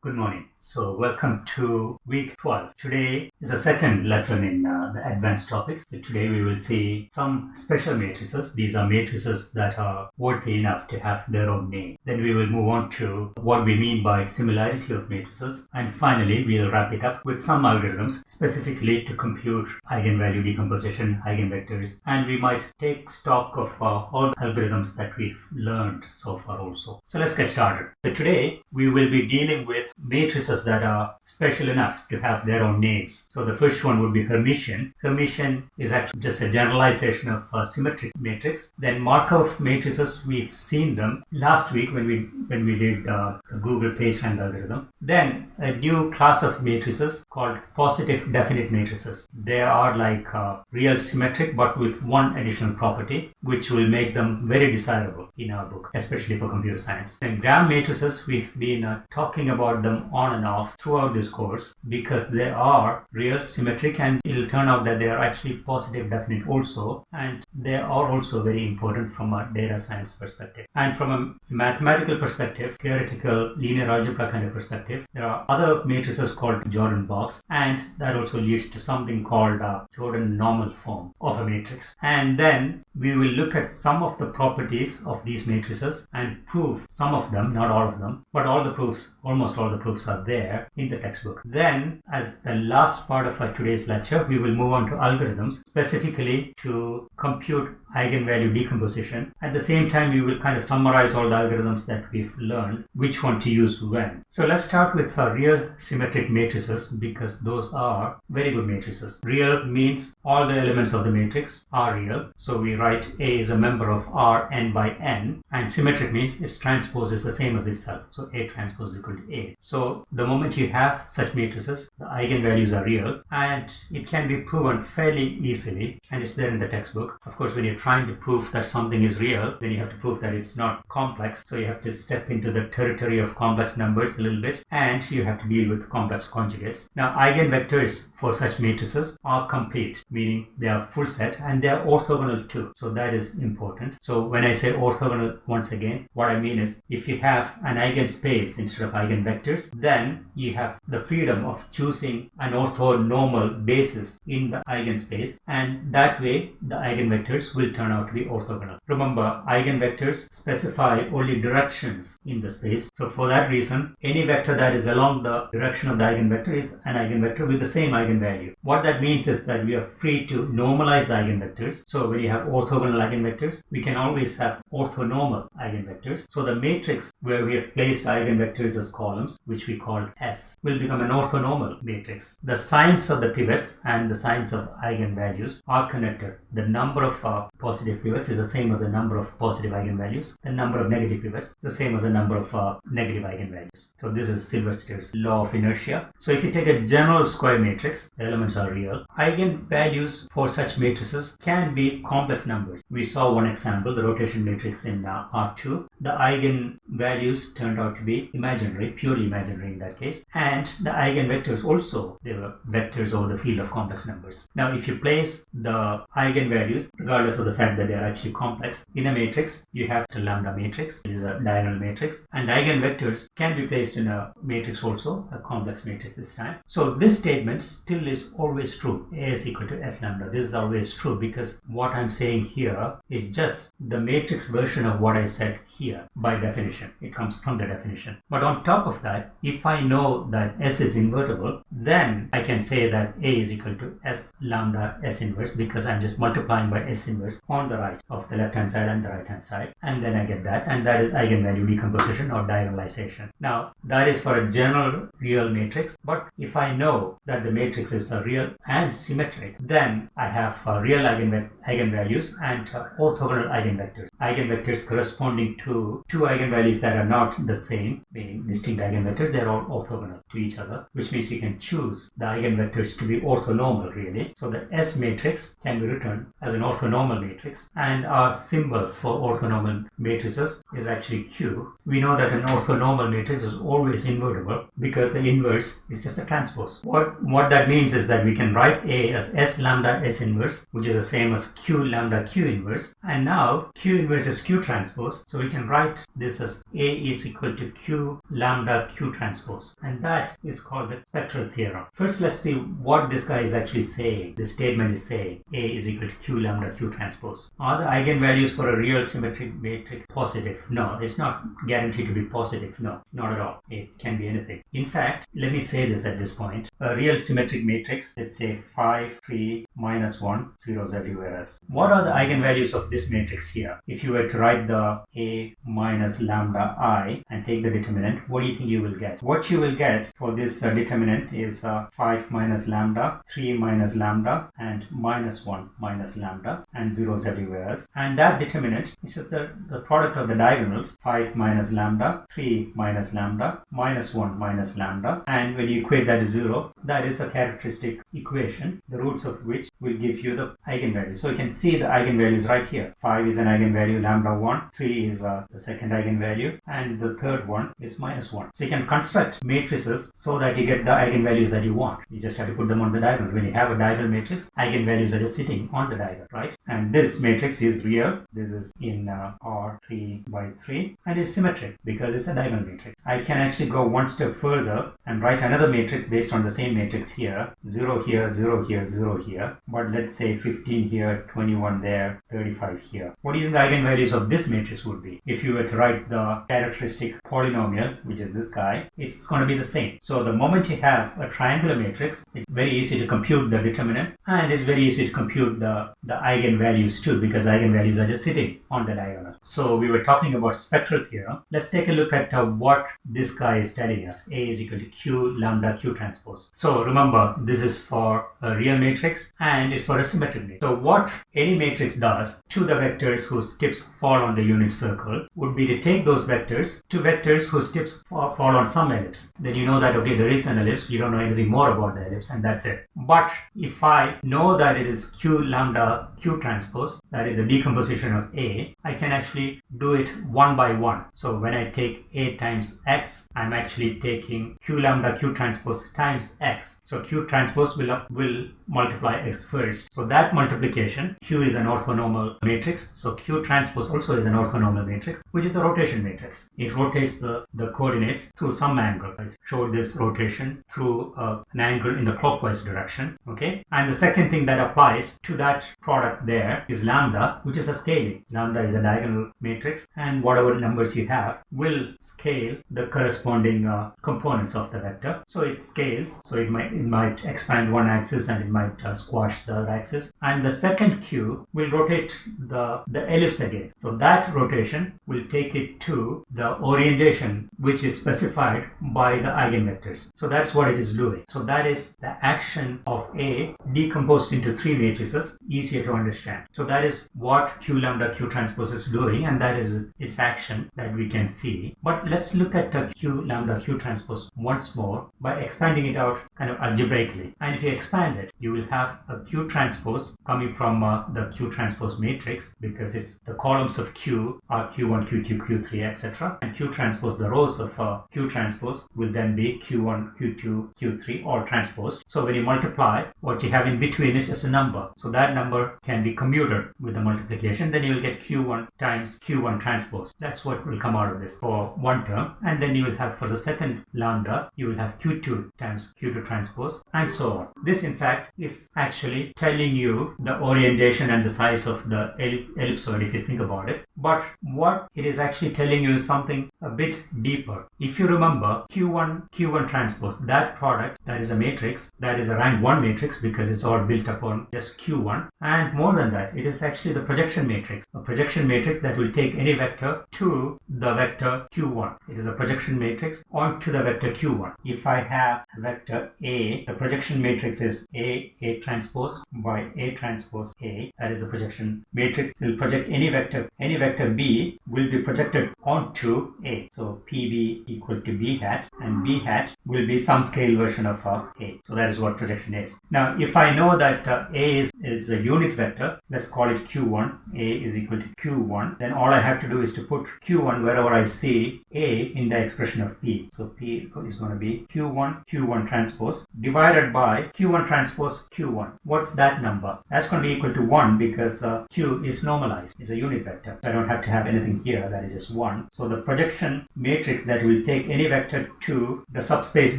Good morning. So, welcome to week 12. Today is the second lesson in uh, the advanced topics. So, today we will see some special matrices. These are matrices that are worthy enough to have their own name. Then we will move on to what we mean by similarity of matrices. And finally, we'll wrap it up with some algorithms specifically to compute eigenvalue decomposition, eigenvectors, and we might take stock of uh, all algorithms that we've learned so far also. So, let's get started. So, today we will be dealing with matrices that are special enough to have their own names. So the first one would be Hermitian. Hermitian is actually just a generalization of a symmetric matrix. Then Markov matrices, we've seen them last week when we when we did uh, the Google PageRank algorithm. Then a new class of matrices called positive definite matrices. They are like uh, real symmetric but with one additional property which will make them very desirable in our book, especially for computer science. And Gram matrices, we've been uh, talking about them on and off throughout this course because they are real symmetric and it'll turn out that they are actually positive definite also. And they are also very important from a data science perspective. And from a mathematical perspective theoretical linear algebra kind of perspective there are other matrices called Jordan blocks. And that also leads to something called a Jordan normal form of a matrix. And then we will look at some of the properties of these matrices and prove some of them not all of them but all the proofs almost all all the proofs are there in the textbook. Then, as the last part of our today's lecture, we will move on to algorithms, specifically to compute eigenvalue decomposition. At the same time, we will kind of summarize all the algorithms that we've learned, which one to use when. So let's start with our real symmetric matrices because those are very good matrices. Real means all the elements of the matrix are real. So we write A is a member of R n by n and symmetric means its transpose is the same as itself. So A transpose is equal to A. So the moment you have such matrices, the eigenvalues are real and it can be proven fairly easily and it's there in the textbook. Of course, when you're trying to prove that something is real, then you have to prove that it's not complex. So you have to step into the territory of complex numbers a little bit and you have to deal with complex conjugates. Now, eigenvectors for such matrices are complete, meaning they are full set and they are orthogonal too. So that is important. So when I say orthogonal once again, what I mean is if you have an eigenspace instead of eigenvector then you have the freedom of choosing an orthonormal basis in the eigenspace and that way the eigenvectors will turn out to be orthogonal. Remember, eigenvectors specify only directions in the space. So for that reason, any vector that is along the direction of the eigenvector is an eigenvector with the same eigenvalue. What that means is that we are free to normalize eigenvectors. So when you have orthogonal eigenvectors, we can always have orthonormal eigenvectors. So the matrix where we have placed eigenvectors as columns which we call S, will become an orthonormal matrix. The signs of the pivots and the signs of eigenvalues are connected. The number of uh, positive pivots is the same as the number of positive eigenvalues. The number of negative pivots the same as the number of uh, negative eigenvalues. So this is Sylvester's law of inertia. So if you take a general square matrix, the elements are real. Eigenvalues for such matrices can be complex numbers. We saw one example, the rotation matrix in uh, R2. The eigenvalues turned out to be imaginary, purely imaginary in that case. And the eigenvectors also, they were vectors over the field of complex numbers. Now, if you place the eigenvalues, regardless of the fact that they are actually complex, in a matrix, you have the lambda matrix, which is a diagonal matrix, and eigenvectors can be placed in a matrix also, a complex matrix this time. So this statement still is always true. A is equal to S lambda. This is always true because what I'm saying here is just the matrix version of what I said here by definition. It comes from the definition. But on top of that, that if I know that S is invertible, then I can say that A is equal to S lambda S inverse because I'm just multiplying by S inverse on the right of the left hand side and the right hand side. And then I get that. And that is eigenvalue decomposition or diagonalization. Now, that is for a general real matrix. But if I know that the matrix is a real and symmetric, then I have uh, real eigenv eigenvalues and uh, orthogonal eigenvectors. Eigenvectors corresponding to two eigenvalues that are not the same, meaning distinct eigenvectors eigenvectors, they're all orthogonal to each other, which means you can choose the eigenvectors to be orthonormal really. So the S matrix can be written as an orthonormal matrix and our symbol for orthonormal matrices is actually Q. We know that an orthonormal matrix is always invertible because the inverse is just a transpose. What, what that means is that we can write A as S lambda S inverse which is the same as Q lambda Q inverse and now Q inverse is Q transpose so we can write this as A is equal to Q lambda Q transpose and that is called the spectral theorem. First let's see what this guy is actually saying. This statement is saying A is equal to Q lambda Q transpose. Are the eigenvalues for a real symmetric matrix positive? No, it's not guaranteed to be positive. No, not at all. It can be anything. In fact, let me say this at this point. A real symmetric matrix, let's say 5, 3, minus 1, 0 is everywhere else. What are the eigenvalues of this matrix here? If you were to write the A minus lambda I and take the determinant, what do you think you will get? What you will get for this uh, determinant is uh, 5 minus lambda, 3 minus lambda, and minus 1 minus lambda, and zeros everywhere else. And that determinant is just the, the product of the diagonals 5 minus lambda, 3 minus lambda, minus 1 minus lambda. And when you equate that to 0, that is a characteristic equation, the roots of which will give you the eigenvalue. So you can see the eigenvalues right here. 5 is an eigenvalue, lambda 1, 3 is uh, the second eigenvalue, and the third one is minus 1. So you can construct matrices so that you get the eigenvalues that you want. You just have to put them on the diagonal. When you have a diagonal matrix, eigenvalues are just sitting on the diagonal, right? And this matrix is real. This is in uh, R3 by 3 and it's symmetric because it's a diagonal matrix. I can actually go one step further and write another matrix based on the same matrix here. 0 here, 0 here, 0 here. But let's say 15 here, 21 there, 35 here. What do you think the eigenvalues of this matrix would be? If you were to write the characteristic polynomial, which is this guy, it's going to be the same. So the moment you have a triangular matrix, it's very easy to compute the determinant and it's very easy to compute the, the eigenvalues too because eigenvalues are just sitting on the diagonal. So we were talking about spectral theorem. Let's take a look at uh, what this guy is telling us. A is equal to Q lambda Q transpose. So remember, this is for a real matrix and it's for a symmetric matrix. So what any matrix does to the vectors whose tips fall on the unit circle would be to take those vectors to vectors whose tips fall, fall on some ellipse. Then you know that, okay, there is an ellipse. You don't know anything more about the ellipse and that's it. But if I know that it is Q lambda Q transpose, that is a decomposition of A, I can actually do it one by one. So when I take A times X, I'm actually taking Q lambda Q transpose times X. So Q transpose will, will multiply X first. So that multiplication, Q is an orthonormal matrix. So Q transpose also is an orthonormal matrix, which is a rotation matrix. It rotates the, the coordinates through some angle. I showed this rotation through uh, an angle in the clockwise direction. Okay. And the second thing that applies to that product there is lambda, which is a scaling. Lambda is a diagonal matrix and whatever numbers you have will scale the corresponding uh, components of the vector. So it scales. So it might, it might expand one axis and it might uh, squash the axis. And the second Q will rotate the, the ellipse again. So that rotation will take it to the orientation which is specified by the eigenvectors. So that's what it is doing. So that is the action of A decomposed into three matrices, easier to understand. So that is what Q lambda Q transpose is doing and that is its action that we can see. But let's look at the Q lambda Q transpose once more by expanding it out kind of algebraically. And if you expand it, you will have a Q transpose coming from uh, the Q transpose matrix because it's the columns of Q are Q1, Q2, Q3, etc. And Q transpose, the rows of uh, Q transpose will then be Q1, Q2, Q3 all transposed. So when you multiply, what you have in between is just a number. So that number can be commuted with the multiplication. Then you will get Q1 times Q1 transpose. That's what will come out of this for one term. And then you will have for the second lambda, you will have Q2 times Q2 transpose and so on. This in fact is actually telling you the orientation and the size of the ellipsoid if you think about it. But what it is actually telling you is something a bit deeper. If you remember Q1, Q1 transpose, that product, that is a matrix, that is a rank 1 matrix because it's all built upon just Q1. And more than that, it is actually the projection matrix, a projection matrix that will take any vector to the vector Q1. It is a projection matrix onto the vector Q1. If I have vector A, the projection matrix is A, A transpose by A transpose A. That is a projection matrix. It will project any vector. Any vector B will be projected onto A. So PB equal to B hat and B hat will be some scale version of uh, A. So that is what projection is. Now if I know that uh, A is, is a unit vector, let's call it Q1. A is equal to Q1. Then all I have to do is to put Q1 wherever I see A in the expression of P. So P is going to be Q1 Q1 transpose divided by Q1 transpose Q1. What's that number? That's going to be equal to 1 because uh, Q is normalized. It's a unit vector. I don't have to have anything here. That is just 1. So the projection matrix that will take any vector to the subspace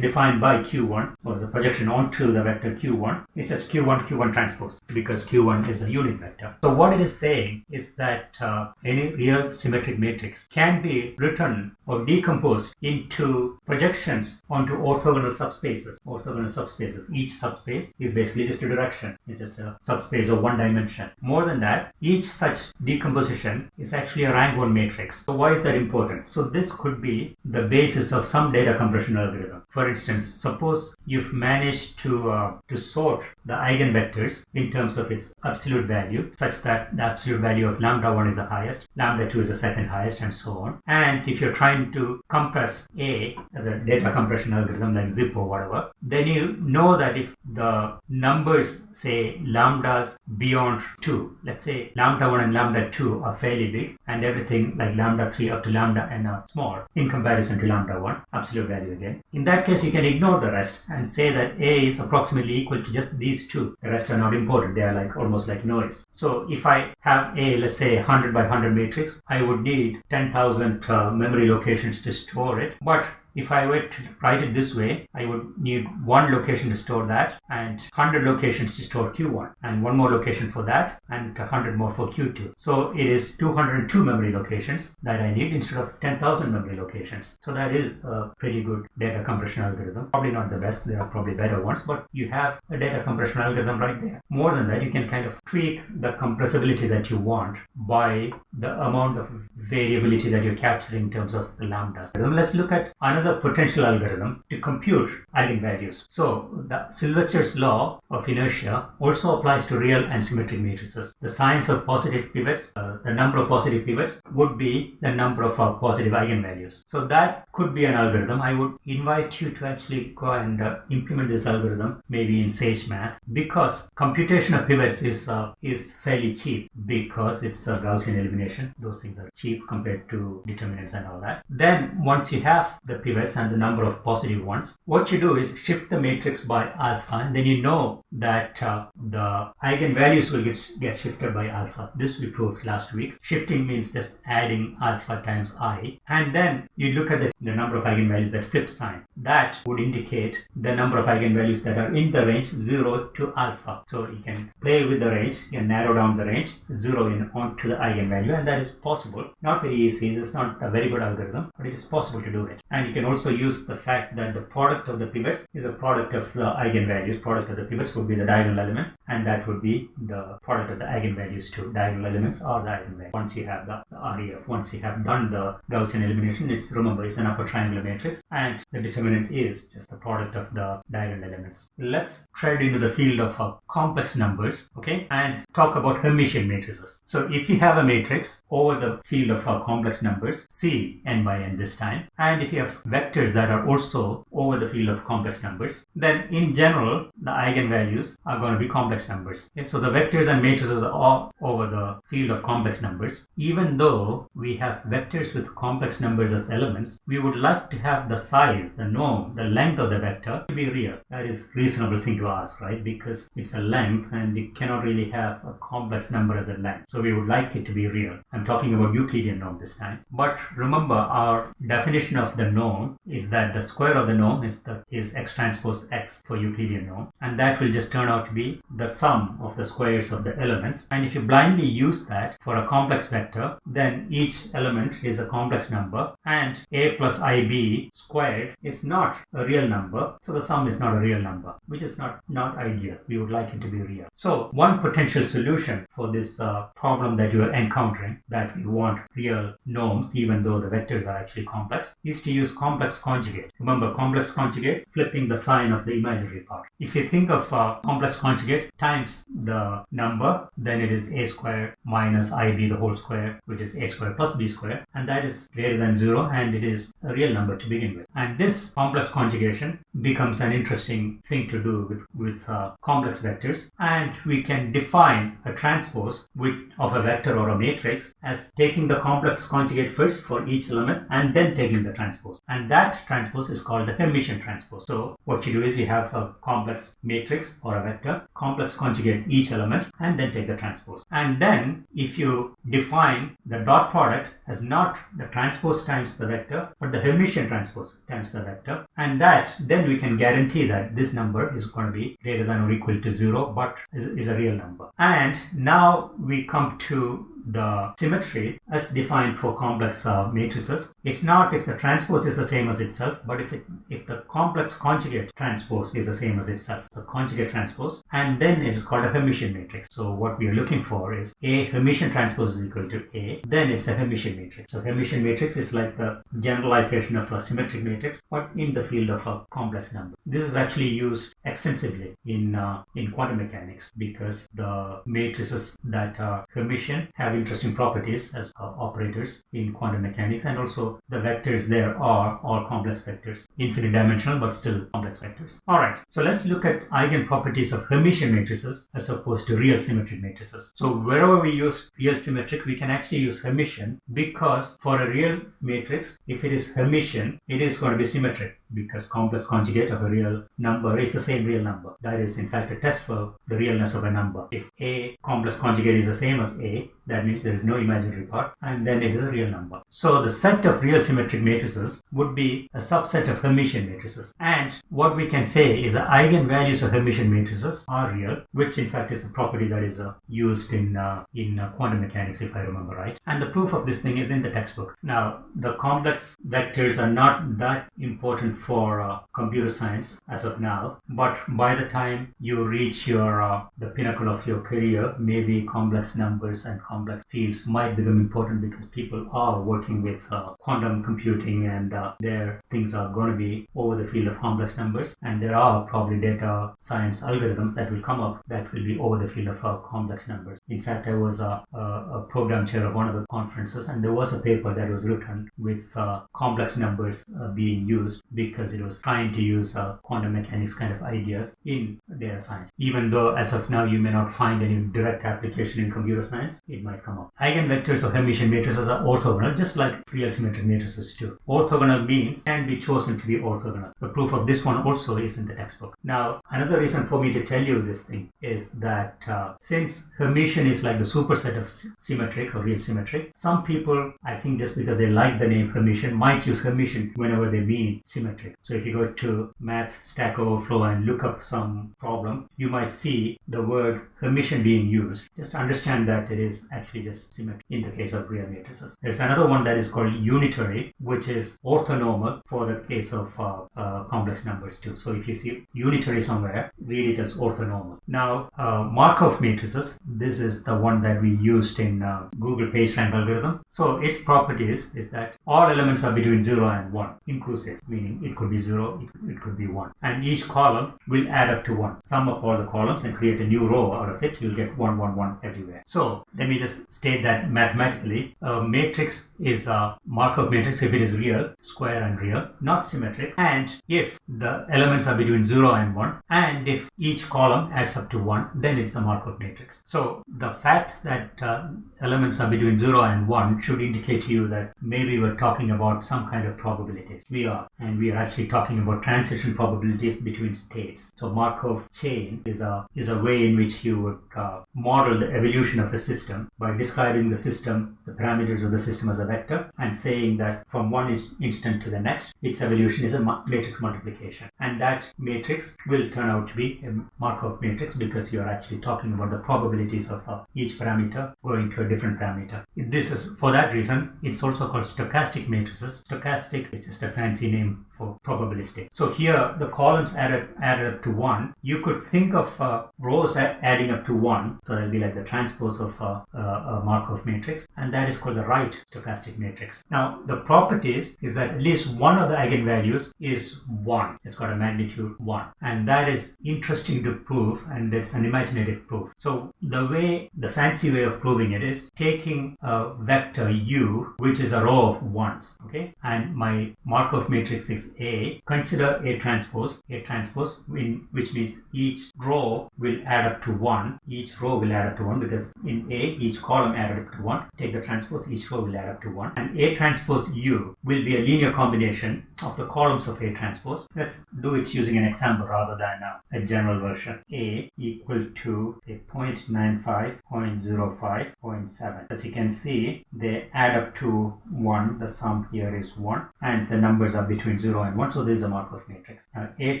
defined by Q1 or the projection onto the vector Q1 is just Q1 Q1 transpose because Q1 is a unit vector. So what it is saying is that uh, any real symmetric matrix can be written or decomposed into projections onto orthogonal subspaces. Orthogonal subspaces. Each subspace is basically just a direction. It's just a subspace of one dimension. More than that, each such decomposition is actually a rank 1 matrix. So why is that important? So this could be the basis of some data compression algorithm. For instance, suppose you've managed to uh, to sort the eigenvectors in terms of its absolute value such that the absolute value of lambda 1 is the highest, lambda 2 is the second highest and so on. And if you're trying to compress A as a data compression algorithm like zip or whatever, then you know that if the numbers say lambdas beyond 2, let's say lambda 1 and lambda 2 are fairly big and everything like lambda 3 up to lambda n are small in comparison to lambda 1, absolute value again. In that case, you can ignore the rest and say that A is approximately equal to just these two. The rest are not important. They are like almost like noise. So if I have A, let's say 100 by 100 matrix, I would need 10,000 uh, memory locations to store it. But if I were to write it this way, I would need one location to store that and 100 locations to store Q1 and one more location for that and 100 more for Q2. So it is 202 memory locations that I need instead of 10,000 memory locations. So that is a pretty good data compression algorithm. Probably not the best, there are probably better ones, but you have a data compression algorithm right there. More than that, you can kind of tweak the compressibility that you want by the amount of variability that you're capturing in terms of the lambdas. Let's look at another another potential algorithm to compute eigenvalues. So the Sylvester's law of inertia also applies to real and symmetric matrices. The signs of positive pivots, uh, the number of positive pivots would be the number of uh, positive eigenvalues. So that could be an algorithm. I would invite you to actually go and uh, implement this algorithm maybe in Sage Math because computation of pivots is uh, is fairly cheap because it's a Gaussian elimination. Those things are cheap compared to determinants and all that. Then once you have the and the number of positive ones, what you do is shift the matrix by alpha and then you know that uh, the eigenvalues will get, get shifted by alpha. This we proved last week. Shifting means just adding alpha times i and then you look at the, the number of eigenvalues that flip sign. That would indicate the number of eigenvalues that are in the range 0 to alpha. So you can play with the range, you can narrow down the range, zero in onto the eigenvalue and that is possible. Not very easy, this is not a very good algorithm, but it is possible to do it. And you can also use the fact that the product of the pivots is a product of the eigenvalues. Product of the pivots would be the diagonal elements and that would be the product of the eigenvalues too. Diagonal elements or the eigenvalues. Once you have the, the REF, once you have done the Gaussian elimination, it's remember it's an upper triangular matrix and the determinant is just the product of the diagonal elements. Let's tread into the field of uh, complex numbers, okay, and talk about Hermitian matrices. So if you have a matrix over the field of uh, complex numbers, C n by n this time, and if you have vectors that are also over the field of complex numbers, then in general, the eigenvalues are going to be complex numbers. Okay? So the vectors and matrices are all over the field of complex numbers. Even though we have vectors with complex numbers as elements, we would like to have the size, the norm, the length of the vector to be real. That is reasonable thing to ask, right? Because it's a length and you cannot really have a complex number as a length. So we would like it to be real. I'm talking about Euclidean norm this time. But remember our definition of the norm is that the square of the norm is the is x transpose x for Euclidean norm. And that will just turn out to be the sum of the squares of the elements. And if you blindly use that for a complex vector then each element is a complex number. And a plus ib squared is not a real number. So the sum is not a real number which is not not ideal. We would like it to be real. So one potential solution for this uh, problem that you are encountering that we want real norms even though the vectors are actually complex is to use complex conjugate. Remember complex conjugate flipping the sign sign of the imaginary part. If you think of a complex conjugate times the number, then it is a square minus ib the whole square, which is a square plus b square, and that is greater than zero, and it is a real number to begin with. And this complex conjugation becomes an interesting thing to do with, with uh, complex vectors, and we can define a transpose with, of a vector or a matrix as taking the complex conjugate first for each element and then taking the transpose. And that transpose is called the Hermitian transpose. So what you do is you have a complex matrix or a vector, complex conjugate each element, and then take the transpose. And then if you define the dot product as not the transpose times the vector, but the Hermitian transpose times the vector, and that then we can guarantee that this number is going to be greater than or equal to zero, but is, is a real number. And now we come to the symmetry as defined for complex uh, matrices. It's not if the transpose is the same as itself, but if it if the complex conjugate transpose is the same as itself. the conjugate transpose, and then it's called a Hermitian matrix. So what we are looking for is a Hermitian transpose is equal to A, then it's a Hermitian matrix. So Hermitian matrix is like the generalization of a symmetric matrix, but in the field of a complex number. This is actually used extensively in uh, in quantum mechanics because the matrices that are Hermitian have interesting properties as operators in quantum mechanics and also the vectors there are all complex vectors infinite dimensional but still complex vectors all right so let's look at eigen properties of hermitian matrices as opposed to real symmetric matrices so wherever we use real symmetric we can actually use hermitian because for a real matrix if it is hermitian it is going to be symmetric because complex conjugate of a real number is the same real number. That is in fact a test for the realness of a number. If A complex conjugate is the same as A, that means there is no imaginary part and then it is a real number. So the set of real symmetric matrices would be a subset of Hermitian matrices. And what we can say is the eigenvalues of Hermitian matrices are real, which in fact is a property that is uh, used in, uh, in uh, quantum mechanics if I remember right. And the proof of this thing is in the textbook. Now the complex vectors are not that important for uh, computer science as of now, but by the time you reach your uh, the pinnacle of your career, maybe complex numbers and complex fields might become important because people are working with uh, quantum computing and their things are going to be over the field of complex numbers, and there are probably data science algorithms that will come up that will be over the field of uh, complex numbers. In fact, I was a, a, a, program chair of one of the conferences, and there was a paper that was written with uh, complex numbers being used because it was trying to use uh, quantum mechanics kind of ideas in data science. Even though as of now you may not find any direct application in computer science, it might come up. Eigenvectors of Hermitian matrices are orthogonal, just like real symmetric matrices too. Orthogonal means can be chosen to be orthogonal. The proof of this one also is in the textbook. Now, another reason for me to tell you this thing is that uh, since Hermitian is like the superset of symmetric or real symmetric, some people, I think just because they like the name Hermitian, might use Hermitian whenever they mean symmetric. So if you go to Math Stack Overflow and look up some problem, you might see the word Hermitian being used. Just understand that it is actually just symmetric in the case of real matrices. There's another one that is called unitary, which is orthonormal for the case of uh, uh, complex numbers too. So if you see unitary somewhere, read it as orthonormal. Now, uh, Markov matrices, this is the one that we used in uh, Google PageRank algorithm. So its properties is that all elements are between 0 and 1, inclusive, meaning it could be 0, it, it could be 1. And each column will add up to 1. Sum up all the columns and create a new row out of it, you'll get 1, 1, 1 everywhere. So let me just state that mathematically, a matrix is a Markov matrix if it is real, square and real, not and if the elements are between 0 and 1, and if each column adds up to 1, then it's a Markov matrix. So the fact that uh, elements are between 0 and 1 should indicate to you that maybe we're talking about some kind of probabilities. We are, and we are actually talking about transition probabilities between states. So Markov chain is a is a way in which you would uh, model the evolution of a system by describing the system, the parameters of the system as a vector, and saying that from one instant to the next, its evolution is a matrix multiplication, and that matrix will turn out to be a Markov matrix because you are actually talking about the probabilities of uh, each parameter going to a different parameter. This is for that reason. It's also called stochastic matrices. Stochastic is just a fancy name for probabilistic. So here the columns added added up to one. You could think of uh, rows adding up to one, so that'll be like the transpose of uh, a Markov matrix, and that is called the right stochastic matrix. Now the properties is that at least one of the eigenvalues is one. It's got a magnitude one, and that is interesting to prove, and it's an imaginative proof. So the way, the fancy way of proving it is taking a vector u, which is a row of ones, okay, and my Markov matrix is A. Consider A transpose, A transpose, in, which means each row will add up to one. Each row will add up to one because in A, each column added up to one. Take the transpose, each row will add up to one, and A transpose U will be a linear combination of the columns of A transpose. Let's do it using an example rather than a, a general version. A equal to say 0.95, 0.05, 0.7. As you can see, they add up to 1. The sum here is 1 and the numbers are between 0 and 1. So this is a Markov matrix. Now A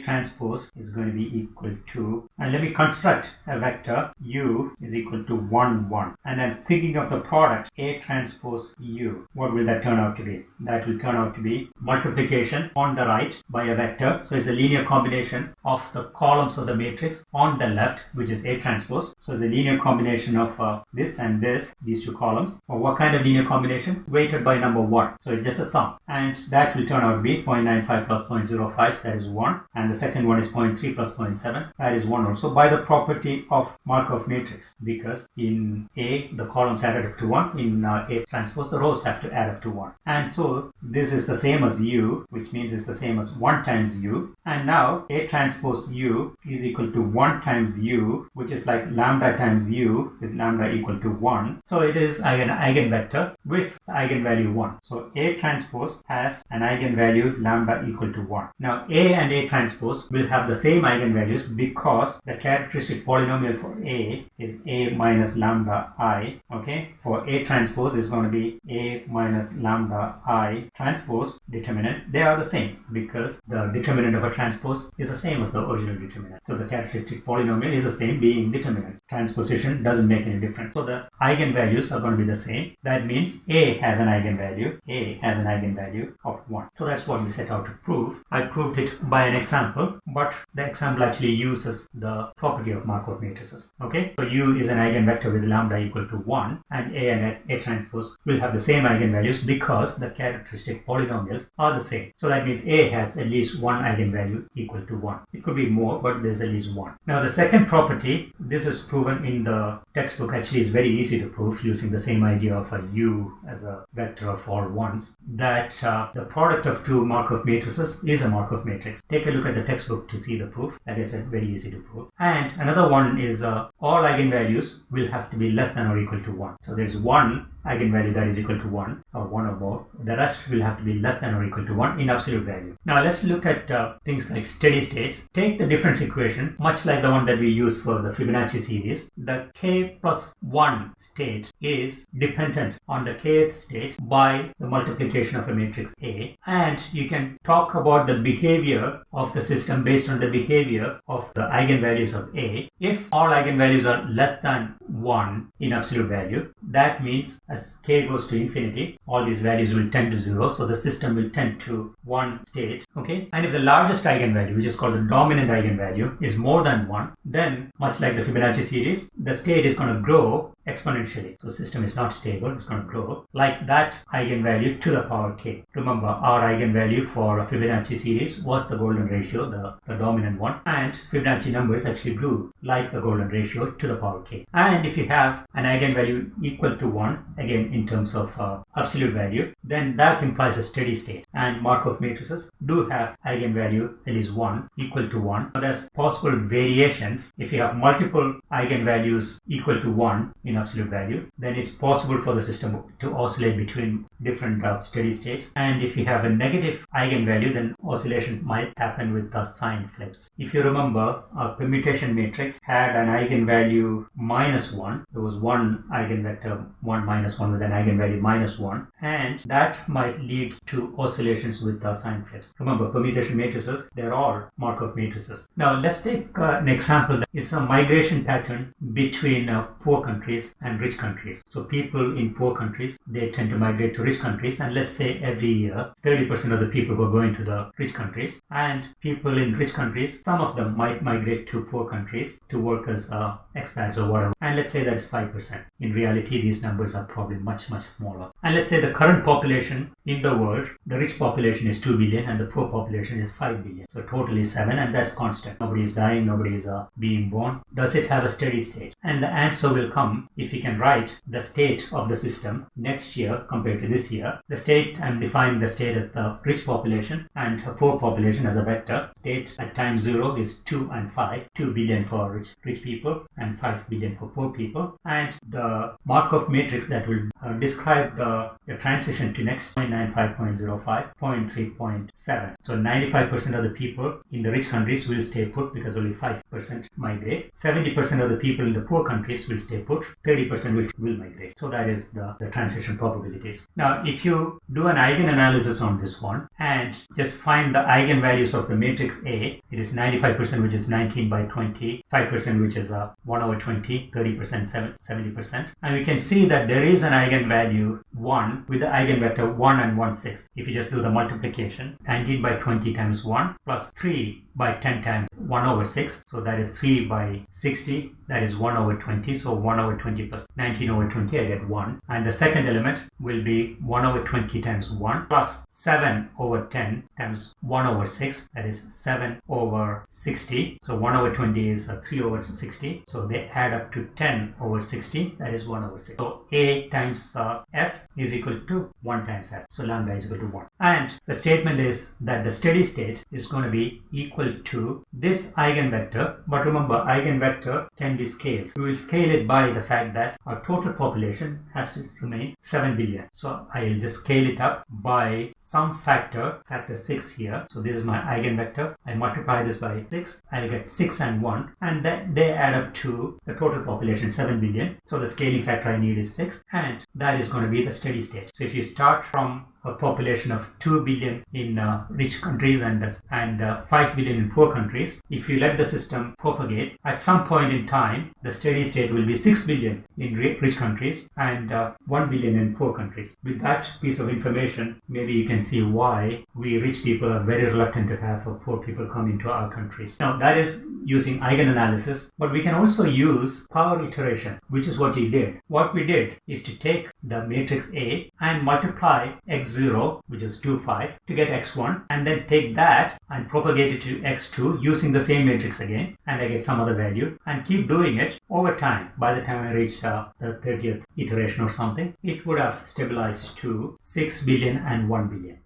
transpose is going to be equal to, and let me construct a vector U is equal to 1, 1. And then thinking of the product A transpose U, what will that turn out to be? That will turn out to be multiplication on the right by a vector. So it's a linear combination of the columns of the matrix on the left, which is A transpose. So it's a linear combination of uh, this and this, these two columns. Or what kind of linear combination? Weighted by number 1. So it's just a sum. And that will turn out to be 0.95 plus 0.05, that is 1. And the second one is 0.3 plus 0.7, that is 1 also by the property of Markov matrix. Because in A, the columns added up to 1. In uh, A transpose, the rows have to add up to 1. And so this is the same as U, which means it's the same as 1 times U. And now A transpose U is equal to 1 times U, which is like lambda times U with lambda equal to 1. So it is an eigenvector with eigenvalue 1. So A transpose has an eigenvalue lambda equal to 1. Now A and A transpose will have the same eigenvalues because the characteristic polynomial for A is A minus lambda I. Okay, for A transpose is going to be A minus lambda I transpose determinant. They are the same because the determinant of a transpose is the same as the original determinant. So the characteristic polynomial is the same being determinants. Transposition doesn't make any difference. So the eigenvalues are going to be the same. That means A has an eigenvalue. A has an eigenvalue of 1. So that's what we set out to prove. I proved it by an example, but the example actually uses the property of Markov matrices. Okay, so U is an eigenvector with lambda equal to 1 and A and A transpose will have the same eigenvalues because the characteristic polynomials are the same. So that means A has at least one eigenvalue equal to 1. It could be more, but there's at least one. Now the second property, this is proven in the textbook, actually is very easy to prove using the same idea of a U as a vector of all ones, that uh, the product of two Markov matrices is a Markov matrix. Take a look at the textbook to see the proof. Like I said, very easy to prove. And another one is uh, all eigenvalues will have to be less than or equal to 1. So there's one eigenvalue that is equal to 1 or 1 or more. The rest will have to be less than or equal to 1 in absolute value. Now let's look at uh, things like steady states. Take the difference equation, much like the one that we use for the Fibonacci series. The k plus 1 state is dependent on the kth state by the multiplication of a matrix A. And you can talk about the behavior of the system based on the behavior of the eigenvalues of A. If all eigenvalues are less than 1 in absolute value, that means as k goes to infinity, all these values will tend to 0. So the system will tend to one state. Okay. And if the largest eigenvalue, which is called the dominant eigenvalue, is more than 1, then much like the Fibonacci series, the state is going to grow exponentially. So system is not stable, it's going to grow like that eigenvalue to the power k. Remember our eigenvalue for a Fibonacci series was the golden ratio, the, the dominant one, and Fibonacci numbers actually grew like the golden ratio to the power k. And if you have an eigenvalue equal to 1, again in terms of uh, absolute value, then that implies a steady state. And Markov matrices do have eigenvalue at least 1 equal to 1. Now, there's possible variations if you have multiple eigenvalues equal to 1 in absolute value, then it's possible for the system to oscillate between different uh, steady states. And if you have a negative eigenvalue, then oscillation might happen with the sign flips. If you remember, a permutation matrix had an eigenvalue minus 1. There was one eigenvector 1 minus 1 with an eigenvalue minus 1 and that might lead to oscillations with the sign flips. Remember permutation matrices, they're all Markov matrices. Now let's take uh, an example. It's a migration pattern between uh, poor countries countries and rich countries. So people in poor countries, they tend to migrate to rich countries. And let's say every year, 30% of the people were going to the rich countries and people in rich countries, some of them might migrate to poor countries to work as uh, expats or whatever. And let's say that is 5%. In reality, these numbers are probably much, much smaller. And let's say the current population in the world, the rich population is 2 billion and the poor population is 5 billion. So totally 7 and that's constant. Nobody is dying, nobody is uh, being born. Does it have a steady state? And the answer will come if we can write the state of the system next year compared to this year. The state, I'm defining the state as the rich population and a poor population as a vector. State at time 0 is 2 and 5. 2 billion for rich, rich people and 5 billion for poor people. And the Markov matrix that will uh, describe the, the transition to next 0.95.05, 0.3.7. So 95% of the people in the rich countries will stay put because only 5% migrate. 70% of the people in the poor countries will stay put. 30% will, will migrate. So that is the, the transition probabilities. Now, if you do an eigenanalysis on this one and just find the eigenvalues of the matrix A, it is 95% which is 19 by 20, 5% which is uh, 1 over 20, 30%, 70%. And we can see that there is an eigenvalue 1 with the eigenvector 1 and 1 sixth. If you just do the multiplication, 19 by 20 times 1 plus 3 by 10 times 1 over 6. So that is 3 by 60. That is 1 over 20. So 1 over 20 plus 19 over 20, I get 1. And the second element will be 1 over 20 times 1 plus 7 over 10 times 1 over 6. That is 7 over 60. So 1 over 20 is uh, 3 over 60. So they add up to 10 over 60. That is 1 over 6. So A times uh, S is equal to 1 times S. So lambda is equal to 1. And the statement is that the steady state is going to be equal to this eigenvector. But remember, eigenvector can be scaled. We will scale it by the fact that our total population has to remain 7 billion. So I'll just scale it up by some factor, factor 6 here. So this is my eigenvector. I multiply this by 6. I'll get 6 and 1. And then they add up to the total population 7 billion. So the scaling factor I need is 6. And that is going to be the steady state. So if you start from a population of 2 billion in uh, rich countries and, and uh, 5 billion in poor countries, if you let the system propagate, at some point in time, the steady state will be 6 billion in rich countries and uh, 1 billion in poor countries. With that piece of information, maybe you can see why we rich people are very reluctant to have poor people come into our countries. Now, that is using eigenanalysis, but we can also use power iteration, which is what we did. What we did is to take the matrix A and multiply x0, which is 2, 5, to get x1, and then take that and propagate it to x2 using the same matrix again, and I get some other value, and keep doing it over time. By the time I reach uh, the 30th iteration or something, it would have stabilized to 6 billion and 1 billion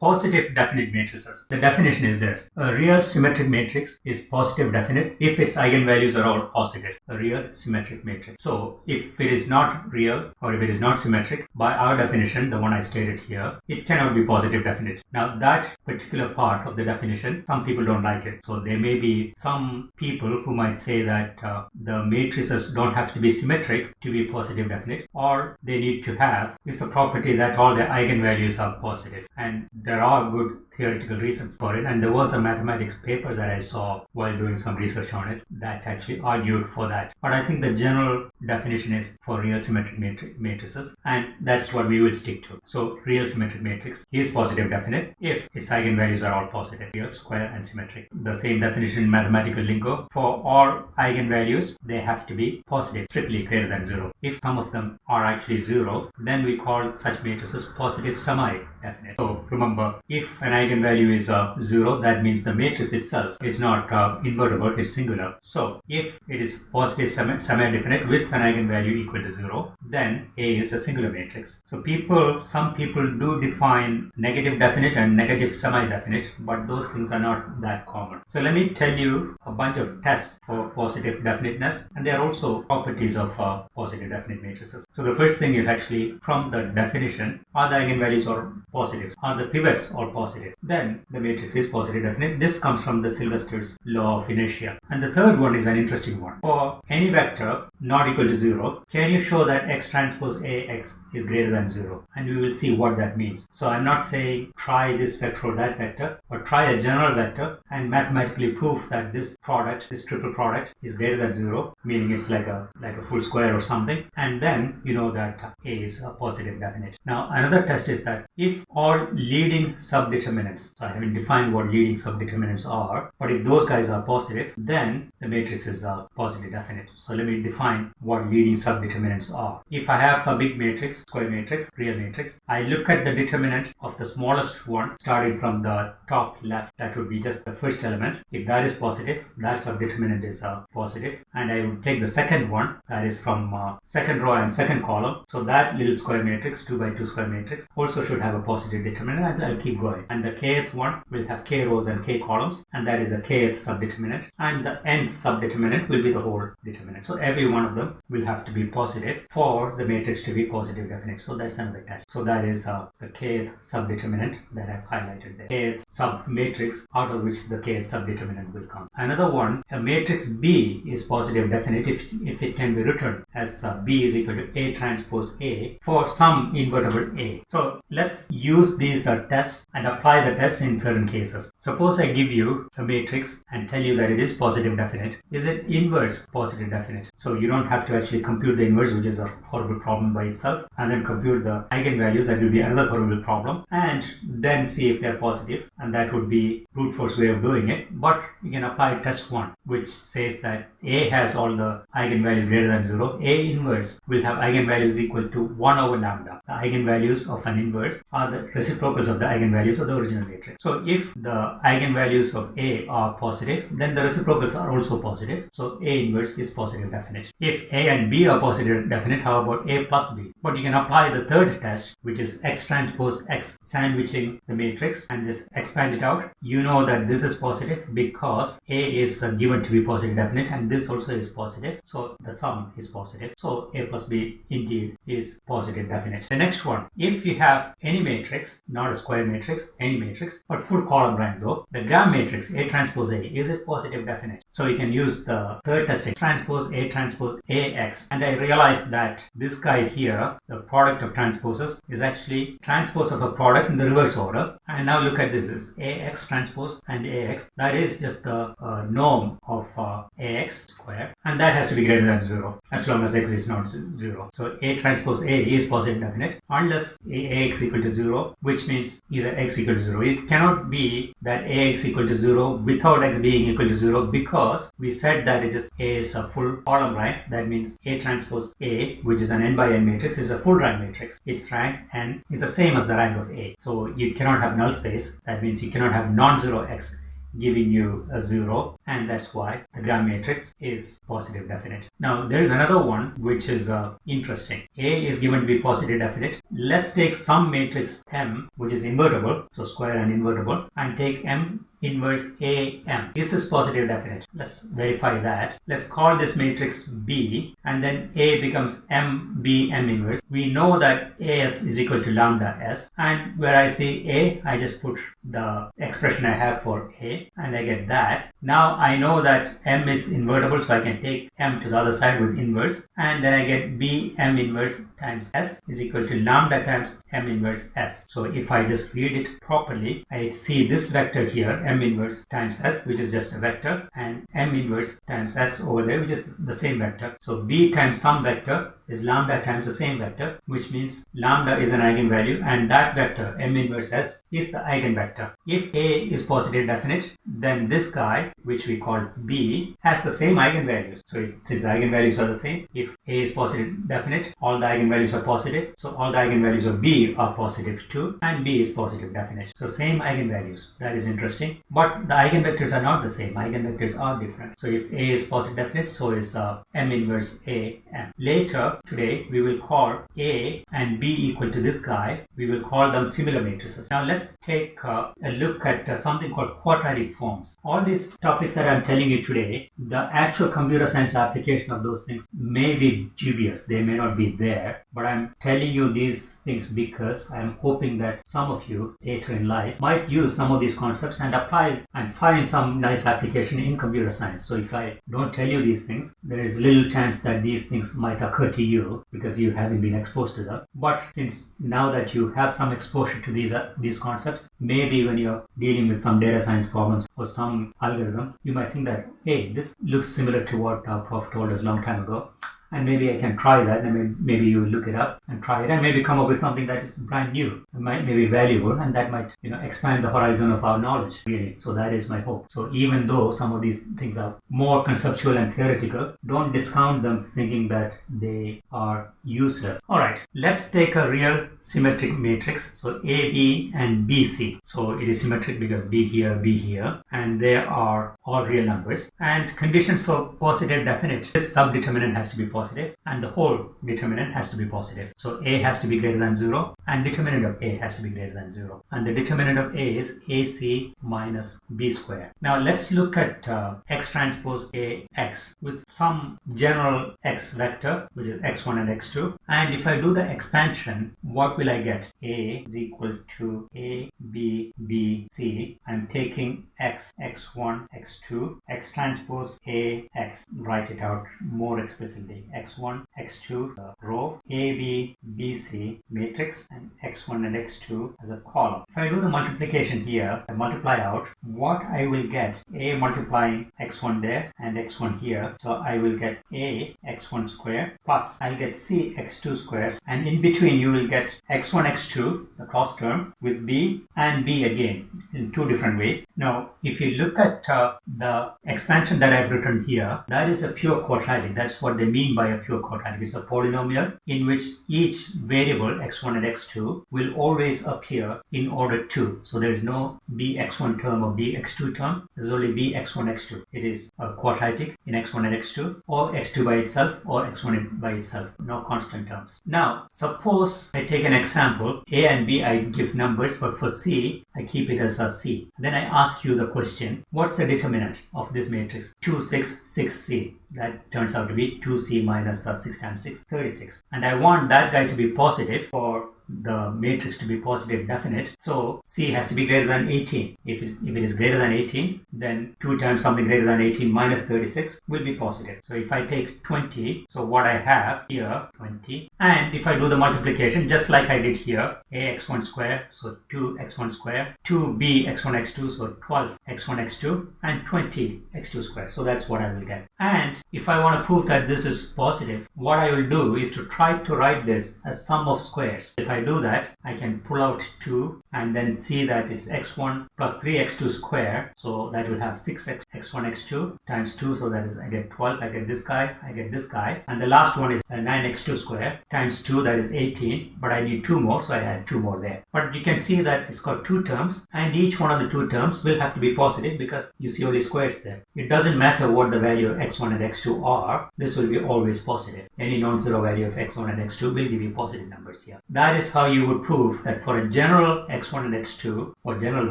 positive definite matrices. The definition is this. A real symmetric matrix is positive definite if its eigenvalues are all positive. A real symmetric matrix. So if it is not real or if it is not symmetric, by our definition, the one I stated here, it cannot be positive definite. Now that particular part of the definition, some people don't like it. So there may be some people who might say that uh, the matrices don't have to be symmetric to be positive definite or they need to have is the property that all the eigenvalues are positive and there are good theoretical reasons for it and there was a mathematics paper that I saw while doing some research on it that actually argued for that. But I think the general definition is for real symmetric matri- matrices and that's what we will stick to. So real symmetric matrix is positive definite if its eigenvalues are all positive real square and symmetric. The same definition in mathematical lingo for all eigenvalues they have to be positive strictly greater than zero. If some of them are actually zero then we call such matrices positive semi definite so remember if an eigenvalue is uh, 0, that means the matrix itself is not uh, invertible, it's singular. So if it is positive semi-definite with an eigenvalue equal to 0, then A is a singular matrix. So people, some people do define negative definite and negative semi-definite, but those things are not that common. So let me tell you a bunch of tests for positive definiteness, and there are also properties of uh, positive definite matrices. So the first thing is actually from the definition, are the eigenvalues or positives? Are the x all positive, then the matrix is positive definite. This comes from the Sylvester's law of inertia. And the third one is an interesting one. For any vector not equal to 0, can you show that x transpose ax is greater than 0? And we will see what that means. So I'm not saying try this vector or that vector, but try a general vector and mathematically prove that this product, this triple product is greater than 0, meaning it's like a like a full square or something. And then you know that a is a positive definite. Now another test is that if all leading subdeterminants, so I haven't defined what leading subdeterminants are, but if those guys are positive, then the matrix is a positive definite. So let me define what leading subdeterminants are. If I have a big matrix, square matrix, real matrix, I look at the determinant of the smallest one starting from the top left. That would be just the first element. If that is positive, that subdeterminant is uh, positive. And I would take the second one, that is from uh, second row and second column. So that little square matrix, 2 by 2 square matrix, also should have a positive determinant I'll keep going. And the kth one will have k rows and k columns and that is the kth subdeterminant and the nth subdeterminant will be the whole determinant. So every one of them will have to be positive for the matrix to be positive definite. So that's another test. So that is uh, the kth subdeterminant that I've highlighted there. kth sub matrix out of which the kth subdeterminant will come. Another one, a matrix B is positive definite if, if it can be written as uh, B is equal to A transpose A for some invertible A. So let's use these uh, tests and apply the test in certain cases. Suppose I give you a matrix and tell you that it is positive definite. Is it inverse positive definite? So you don't have to actually compute the inverse which is a horrible problem by itself and then compute the eigenvalues that will be another horrible problem and then see if they're positive and that would be brute force way of doing it. But you can apply test 1 which says that A has all the eigenvalues greater than 0. A inverse will have eigenvalues equal to 1 over lambda. The eigenvalues of an inverse are the reciprocals of the eigenvalues of the original matrix. So if the eigenvalues of A are positive, then the reciprocals are also positive. So A inverse is positive definite. If A and B are positive definite, how about A plus B? But you can apply the third test, which is X transpose X sandwiching the matrix and just expand it out. You know that this is positive because A is given to be positive definite and this also is positive. So the sum is positive. So A plus B indeed is positive definite. The next one, if you have any matrix, not a square matrix, any matrix, but full column rank though, the gram matrix A transpose A, is it positive definite? So you can use the third testing, transpose A transpose AX. And I realized that this guy here, the product of transposes, is actually transpose of a product in the reverse order. And now look at this is AX transpose and AX. That is just the uh, norm of uh, AX square. And that has to be greater than 0 as long as X is not 0. So A transpose A is positive definite unless AX equal to 0, which means either X equal to 0. It cannot be that AX equal to 0 without X being equal to 0 because we said that it is A is a full column rank. That means A transpose A, which is an n by n matrix, is a full rank matrix. Its rank n is the same as the rank of A. So you cannot have null space. That means you cannot have non-zero X giving you a zero and that's why the gram matrix is positive definite. Now there is another one which is uh, interesting. A is given to be positive definite. Let's take some matrix M which is invertible, so square and invertible and take M inverse AM. This is positive definite. Let's verify that. Let's call this matrix B and then A becomes M, B, M inverse. We know that AS is equal to lambda S and where I see A, I just put the expression I have for A and I get that. Now I know that M is invertible so I can take M to the other side with inverse and then I get B M inverse times S is equal to lambda times M inverse S. So if I just read it properly, I see this vector here M inverse times S which is just a vector and M inverse times S over there which is the same vector. So B times some vector is lambda times the same vector which means lambda is an eigenvalue and that vector m inverse s is the eigenvector. If a is positive definite then this guy which we call b has the same eigenvalues. So it, since eigenvalues are the same if a is positive definite all the eigenvalues are positive so all the eigenvalues of b are positive too and b is positive definite. So same eigenvalues that is interesting but the eigenvectors are not the same eigenvectors are different. So if a is positive definite so is uh, m inverse a m. Later today we will call A and B equal to this guy. We will call them similar matrices. Now let's take uh, a look at uh, something called quadratic forms. All these topics that I'm telling you today, the actual computer science application of those things may be dubious. They may not be there, but I'm telling you these things because I'm hoping that some of you later in life might use some of these concepts and apply and find some nice application in computer science. So if I don't tell you these things, there is little chance that these things might occur to you because you haven't been exposed to them. But since now that you have some exposure to these uh, these concepts, maybe when you're dealing with some data science problems or some algorithm, you might think that hey, this looks similar to what prof told us long time ago and maybe I can try that and maybe you look it up and try it and maybe come up with something that is brand new and might maybe valuable and that might you know expand the horizon of our knowledge really. So that is my hope. So even though some of these things are more conceptual and theoretical don't discount them thinking that they are useless. All right let's take a real symmetric matrix. So a b and bc so it is symmetric because b here b here and there are all real numbers and conditions for positive definite this subdeterminant has to be positive and the whole determinant has to be positive. So a has to be greater than 0 and determinant of a has to be greater than 0. And the determinant of a is ac minus b square. Now let's look at uh, x transpose a x with some general x vector which is x1 and x2 and if I do the expansion what will I get? a is equal to a b b c. I'm taking x x1 x2 x transpose a x write it out more explicitly x1, x2 the row, A, B, B, C matrix and x1 and x2 as a column. If I do the multiplication here, I multiply out what I will get A multiplying x1 there and x1 here. So I will get A x1 square plus I'll get C x2 squares and in between you will get x1 x2 the cross term with B and B again in two different ways. Now if you look at uh, the expansion that I've written here that is a pure quadratic that's what they mean by a pure quadratic. It's a polynomial in which each variable x1 and x2 will always appear in order 2. So there is no bx1 term or bx2 term. There's only bx1, x2. It is a quadratic in x1 and x2 or x2 by itself or x1 by itself. No constant terms. Now, suppose I take an example. A and B I give numbers, but for C, I keep it as a C. Then I ask you the question, what's the determinant of this matrix? 2, 6, 6C. That turns out to be 2C uh, 6 times 6, 36. And I want that guy to be positive for the matrix to be positive definite. So C has to be greater than 18. If it, if it is greater than 18, then 2 times something greater than 18 minus 36 will be positive. So if I take 20, so what I have here, 20, and if I do the multiplication, just like I did here, ax1 square, so 2x1 square, 2b x1 x2, so 12 x1 x2, and 20 x2 square. So that's what I will get. And if I want to prove that this is positive, what I will do is to try to write this as sum of squares. If I do that, I can pull out 2 and then see that it's x1 plus 3x2 square. So that will have 6x x1 x2 times 2. So that is I get 12. I get this guy. I get this guy. And the last one is uh, 9x2 square times 2. That is 18. But I need two more. So I add two more there. But you can see that it's got two terms and each one of the two terms will have to be positive because you see only squares there. It doesn't matter what the value of x1 and x2 are. This will be always positive. Any non-zero value of x1 and x2 will give you positive numbers here. That is how you would prove that for a general x1 and x2 or general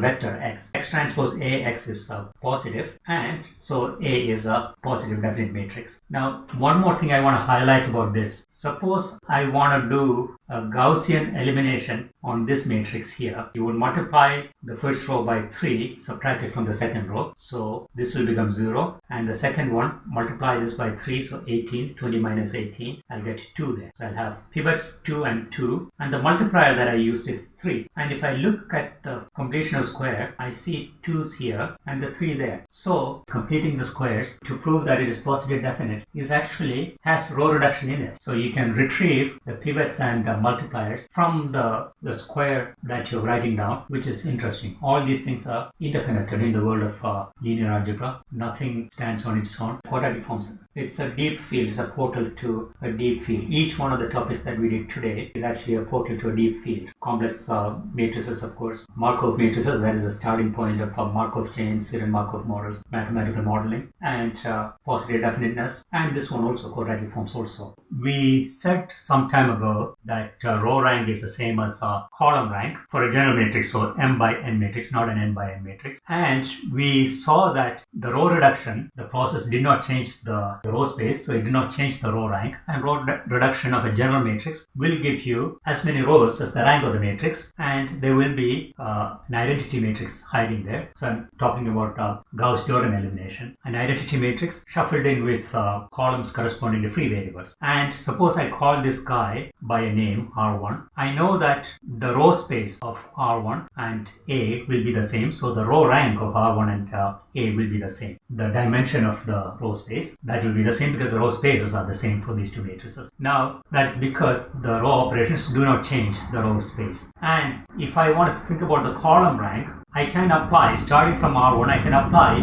vector x, x transpose A x is a positive and so A is a positive definite matrix. Now one more thing I want to highlight about this. Suppose I want to do a Gaussian elimination on this matrix here. You would multiply the first row by 3 subtract it from the second row. So this will become 0 and the second one multiply this by 3 so 18 20 minus 18 I'll get 2 there. So I'll have pivots 2 and 2 and the multiplier that I used is 3 and if I look at the completion of square I see 2's here and the 3 there. So completing the squares to prove that it is positive definite is actually has row reduction in it. So you can retrieve the pivots and uh, multipliers from the, the square that you're writing down which is interesting. All these things are interconnected in the world of uh, linear algebra. Nothing stands on its own. Quadratic forms. It's a deep field. It's a portal to a deep field. Each one of the topics that we did today is actually a portal to a deep field. Complex uh, matrices, of course. Markov matrices, that is a starting point of uh, Markov chains, serial Markov models, mathematical modeling, and uh, positive definiteness. And this one also, quadratic forms also. We said some time ago that uh, row rank is the same as column rank for a general matrix, so m by n matrix, not an n by n matrix. And we saw that the row reduction, the process did not change the row space, so it did not change the row rank. And row reduction of a general matrix will give you as many rows as the rank of the matrix, and there will be uh, an identity matrix hiding there. So I'm talking about uh, Gauss-Jordan elimination. An identity matrix shuffled in with uh, columns corresponding to free variables. And suppose I call this guy by a name R1. I know that the row space of R1 and A will be the same. So the row rank of R1 and uh, A will be the same. The dimension of the row space that will be the same because the row spaces are the same for these two matrices. Now that's because the row operations do not change the row space. And if I want to think about the column rank, I can apply starting from R1. I can apply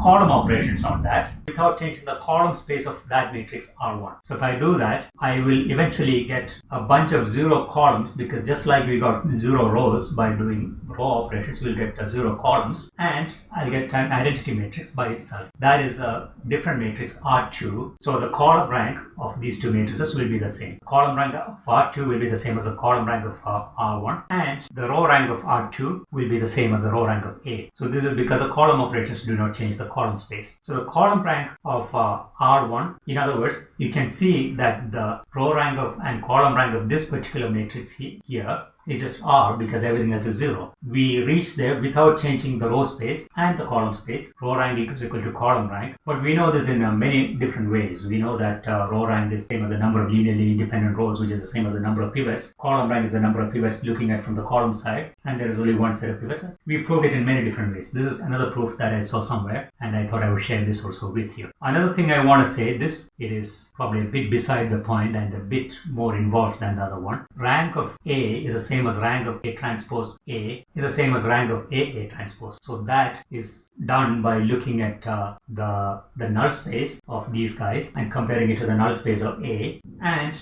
column operations on that without changing the column space of that matrix R1. So if I do that, I will eventually get a bunch of zero columns because just like we got zero rows by doing row operations, we'll get zero columns and I'll get an identity matrix by itself. That is a different matrix R2. So the column rank of these two matrices will be the same. Column rank of R2 will be the same as the column rank of uh, R1 and the row rank of R2 will be the same as the row rank of A. So this is because the column operations do not change the column space. So the column rank of uh, R1. In other words, you can see that the row rank of and column rank of this particular matrix he, here is just R because everything else is zero. We reach there without changing the row space and the column space. Row rank is equal to column rank. But we know this in uh, many different ways. We know that uh, row rank is same as the number of linearly independent rows, which is the same as the number of pivots. Column rank is the number of pivots looking at from the column side, and there is only one set of pivots. We proved it in many different ways. This is another proof that I saw somewhere, and I thought I would share this also with you. Another thing I want to say, this it is probably a bit beside the point and a bit more involved than the other one. Rank of A is the same as rank of A transpose A is the same as rank of A A transpose. So that is done by looking at uh, the the null space of these guys and comparing it to the null space of A and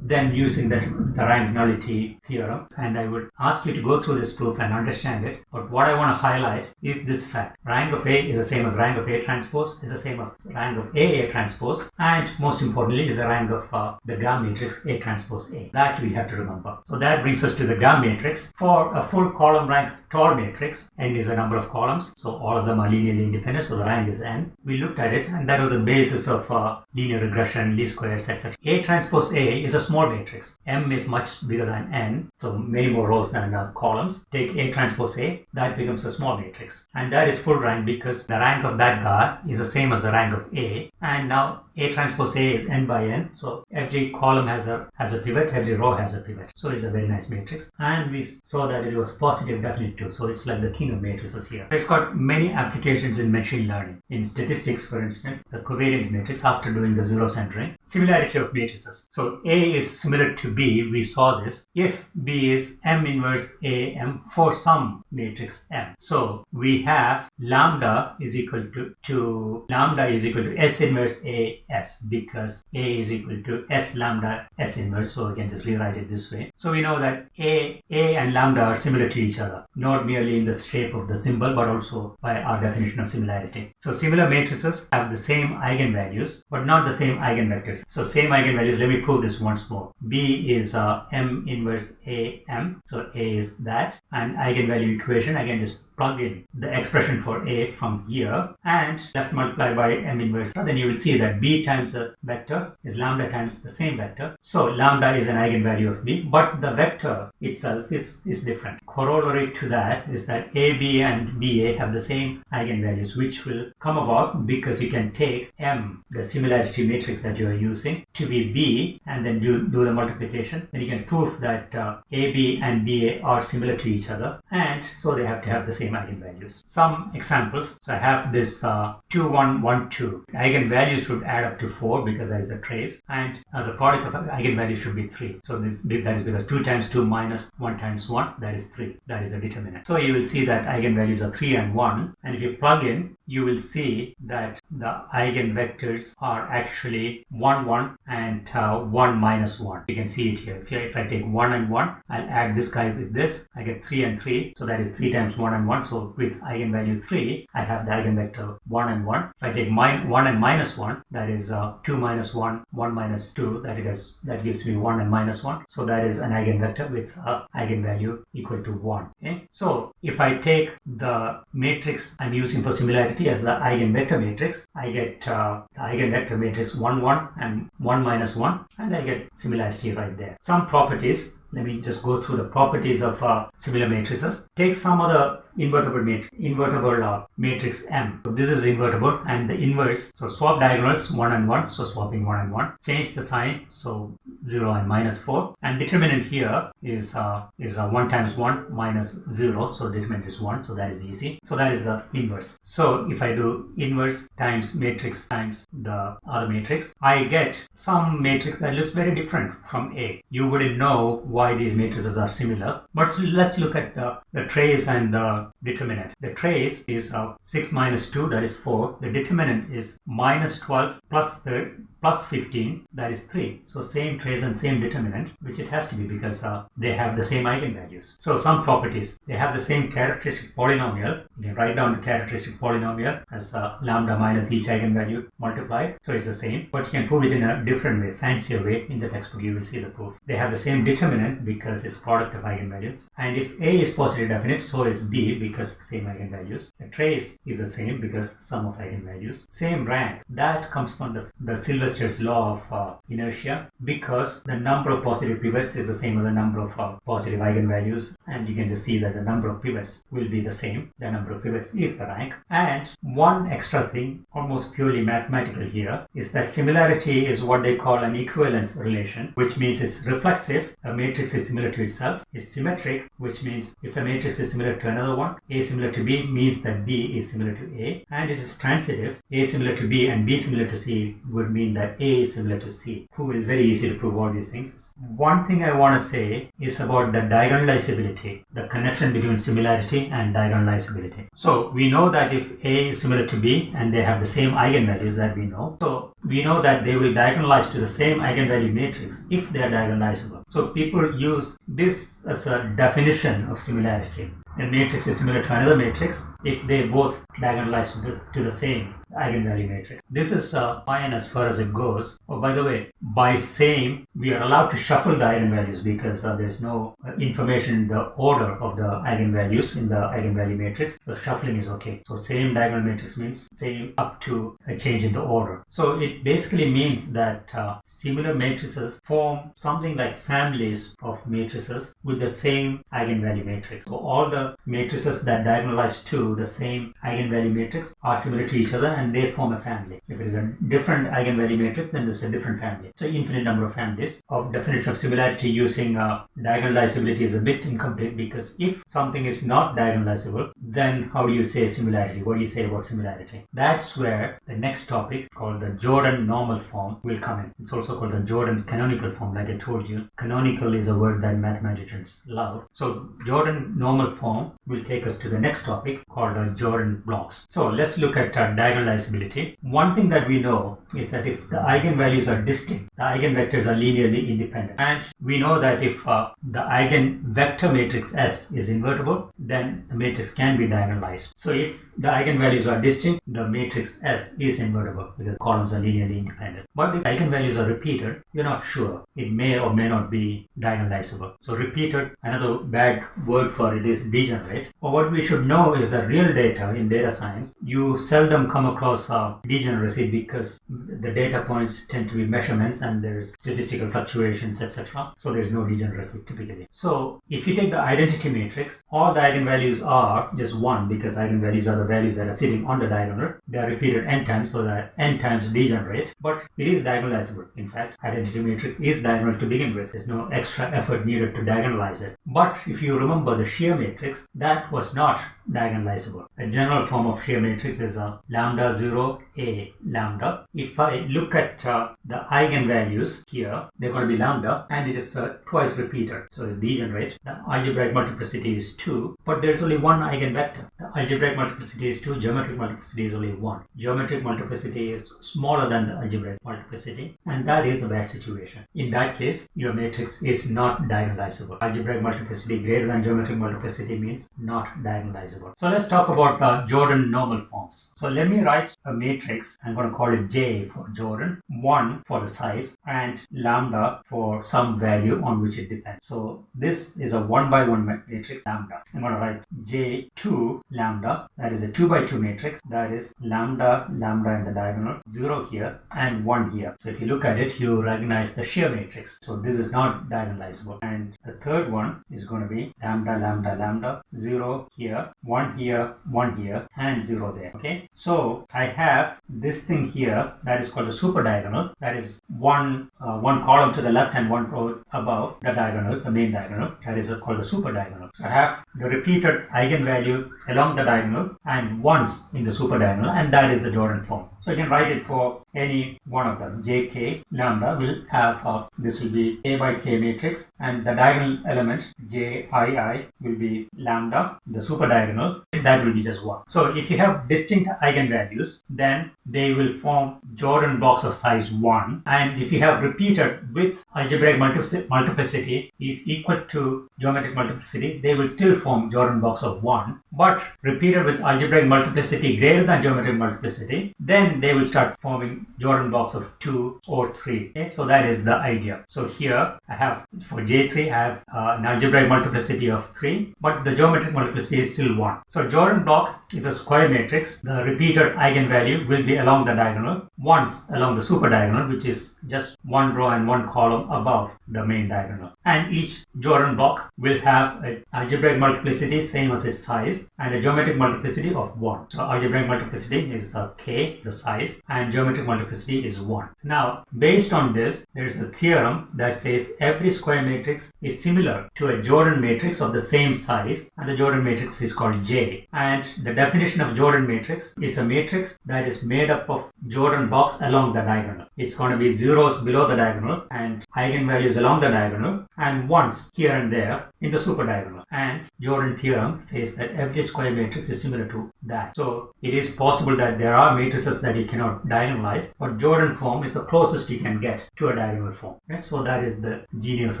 then using the, the rank nullity theorem. And I would ask you to go through this proof and understand it. But what I want to highlight is this fact. Rank of A is the same as rank of A transpose is the same as rank of A A transpose and most importantly is the rank of uh, the gram matrix A transpose A. That we have to remember. So that brings us to the gram matrix for a full column rank Tor matrix n is the number of columns so all of them are linearly independent so the rank is n we looked at it and that was the basis of uh, linear regression least squares etc A transpose A is a small matrix. M is much bigger than N, so many more rows than uh, columns. Take A transpose A, that becomes a small matrix. And that is full rank because the rank of that guy is the same as the rank of A. And now A transpose A is N by N, so every column has a has a pivot, every row has a pivot. So it's a very nice matrix. And we saw that it was positive definite too, so it's like the king of matrices here. It's got many applications in machine learning. In statistics, for instance, the covariance matrix after doing the zero centering. Similarity of matrices. So A is similar to B, we saw this. If B is M inverse A M for some matrix M. So we have lambda is equal to, to lambda is equal to S inverse A S because A is equal to S lambda S inverse. So we can just rewrite it this way. So we know that A, A and lambda are similar to each other, not merely in the shape of the symbol, but also by our definition of similarity. So similar matrices have the same eigenvalues, but not the same eigenvectors. So same eigenvalues, let me prove this once more. B is uh, M inverse A M. So A is that. And eigenvalue equation, again just plug in the expression for A from here and left multiply by M inverse. Then you will see that B times the vector is lambda times the same vector. So lambda is an eigenvalue of B, but the vector itself is, is different. Corollary to that is that AB and BA have the same eigenvalues, which will come about because you can take M, the similarity matrix that you are using, to be B and then do, do the multiplication. Then you can prove that uh, AB and BA are similar to each other and so they have to have the same same eigenvalues. Some examples. So I have this uh, 2, 1, 1, 2. Eigenvalues should add up to 4 because that is a trace and uh, the product of eigenvalues should be 3. So this, that is because 2 times 2 minus 1 times 1 that is 3. That is the determinant. So you will see that eigenvalues are 3 and 1 and if you plug in you will see that the eigenvectors are actually 1 1 and uh, 1 minus 1 you can see it here if, if I take 1 and 1 I'll add this guy with this I get 3 and 3 so that is 3 times 1 and 1 so with eigenvalue 3 I have the eigenvector 1 and 1 if I take 1 and minus 1 that is uh, 2 minus 1 1 minus 2 that is that gives me 1 and minus 1 so that is an eigenvector with a eigenvalue equal to 1 okay so if I take the matrix I'm using for similarity as the eigenvector matrix I get uh, the eigenvector matrix 1 1 and 1 minus 1 and I get similarity right there. Some properties let me just go through the properties of uh, similar matrices. Take some other invertible matrix, invertible uh, matrix M. So this is invertible and the inverse. So swap diagonals 1 and 1. So swapping 1 and 1. Change the sign. So 0 and minus 4. And determinant here is uh, is uh, 1 times 1 minus 0. So determinant is 1. So that is easy. So that is the inverse. So if I do inverse times matrix times the other matrix, I get some matrix that looks very different from A. You wouldn't know why why these matrices are similar. But let's look at the, the trace and the determinant. The trace is uh, 6 minus 2, that is 4. The determinant is minus 12 plus 3, plus 15 that is 3 so same trace and same determinant which it has to be because uh, they have the same eigenvalues. So some properties they have the same characteristic polynomial. You can write down the characteristic polynomial as uh, lambda minus each eigenvalue multiplied. So it's the same but you can prove it in a different way fancier way in the textbook. You will see the proof. They have the same determinant because it's product of eigenvalues. And if a is positive definite so is b because same eigenvalues. The trace is the same because sum of eigenvalues. Same rank. That comes from the, the Sylvester Law of uh, inertia because the number of positive pivots is the same as the number of uh, positive eigenvalues and you can just see that the number of pivots will be the same. The number of pivots is the rank. And one extra thing, almost purely mathematical here, is that similarity is what they call an equivalence relation, which means it's reflexive. A matrix is similar to itself. It's symmetric, which means if a matrix is similar to another one, A similar to B means that B is similar to A. And it is transitive. A similar to B and B similar to C would mean that that A is similar to C. Proof is very easy to prove all these things. One thing I want to say is about the diagonalizability, the connection between similarity and diagonalizability. So we know that if A is similar to B and they have the same eigenvalues that we know, so we know that they will diagonalize to the same eigenvalue matrix if they are diagonalizable. So people use this as a definition of similarity. A matrix is similar to another matrix if they both diagonalize to the, to the same eigenvalue matrix. This is uh, fine as far as it goes. Oh, by the way, by same, we are allowed to shuffle the eigenvalues because uh, there's no uh, information in the order of the eigenvalues in the eigenvalue matrix. The shuffling is okay. So same diagonal matrix means same up to a change in the order. So it basically means that uh, similar matrices form something like families of matrices with the same eigenvalue matrix. So all the matrices that diagonalize to the same eigenvalue matrix are similar to each other and they form a family. If it is a different eigenvalue matrix, then there's a different family. So infinite number of families. Of definition of similarity using uh, diagonalizability is a bit incomplete because if something is not diagonalizable, then how do you say similarity? What do you say about similarity? That's where the next topic called the Jordan normal form will come in. It's also called the Jordan canonical form, like I told you. Canonical is a word that mathematicians love. So Jordan normal form will take us to the next topic called the Jordan blocks. So let's look at uh, diagonalizability generalizability. One thing that we know is that if the eigenvalues are distinct, the eigenvectors are linearly independent. And we know that if uh, the eigenvector matrix S is invertible, then the matrix can be diagonalized. So if the eigenvalues are distinct, the matrix S is invertible because columns are linearly independent. But if eigenvalues are repeated, you're not sure. It may or may not be diagonalizable. So repeated, another bad word for it is degenerate. Or what we should know is that real data in data science, you seldom come across degeneracy because the data points tend to be measurements and there's statistical fluctuations, etc. So there's no degeneracy typically. So if you take the identity matrix, all the eigenvalues are just one because eigenvalues are the the values that are sitting on the diagonal. They are repeated n times so that n times degenerate, but it is diagonalizable. In fact, identity matrix is diagonal to begin with. There's no extra effort needed to diagonalize it. But if you remember the shear matrix, that was not diagonalizable. A general form of shear matrix is a lambda 0 a lambda. If I look at uh, the eigenvalues here, they're going to be lambda and it is uh, twice repeated. So degenerate. The algebraic multiplicity is 2, but there's only one eigenvector. The algebraic multiplicity is 2, geometric multiplicity is only 1. Geometric multiplicity is smaller than the algebraic multiplicity and that is the bad situation. In that case, your matrix is not diagonalizable. Algebraic multiplicity greater than geometric multiplicity means not diagonalizable. So let's talk about uh, Jordan normal forms. So let me write a matrix. I'm going to call it J for Jordan, 1 for the size and lambda for some value on which it depends. So this is a 1 by 1 matrix lambda. I'm going to write J2 lambda that is a 2 by 2 matrix that is lambda lambda in the diagonal 0 here and 1 here. So if you look at it you recognize the shear matrix. So this is not diagonalizable and the third one is going to be lambda lambda lambda 0 here 1 here 1 here and 0 there okay. So I have this thing here that is called a super diagonal that is one uh, one column to the left and one row above the diagonal the main diagonal that is called the super diagonal. So I have the repeated eigenvalue along the diagonal and once in the super diagonal and that is the Jordan form. So you can write it for any one of them. jk lambda will have uh, this will be a by k matrix and the diagonal element jii will be lambda the super diagonal that will be just one. So if you have distinct eigenvalues then they will form Jordan blocks of size 1 and if you have repeated with algebraic multiplicity is equal to geometric multiplicity they will still form Jordan blocks of 1 but repeated with algebraic multiplicity greater than geometric multiplicity then they will start forming Jordan blocks of 2 or 3 okay? so that is the idea. So here I have for J3 I have uh, an algebraic multiplicity of 3 but the geometric multiplicity is still 1 so Jordan block is a square matrix. The repeated eigenvalue will be along the diagonal once along the super diagonal which is just one row and one column above the main diagonal. And each Jordan block will have an algebraic multiplicity same as its size and a geometric multiplicity of 1 so algebraic multiplicity is uh, k the size and geometric multiplicity is 1 now based on this there is a theorem that says every square matrix is similar to a Jordan matrix of the same size and the Jordan matrix is called J. And the definition of Jordan matrix is a matrix that is made up of Jordan blocks along the diagonal. It's going to be zeros below the diagonal and eigenvalues along the diagonal and once here and there in the super diagonal. And Jordan theorem says that every square matrix is similar to that. So it is possible that there are matrices that you cannot diagonalize, but Jordan form is the closest you can get to a diagonal form. Right? So that is the genius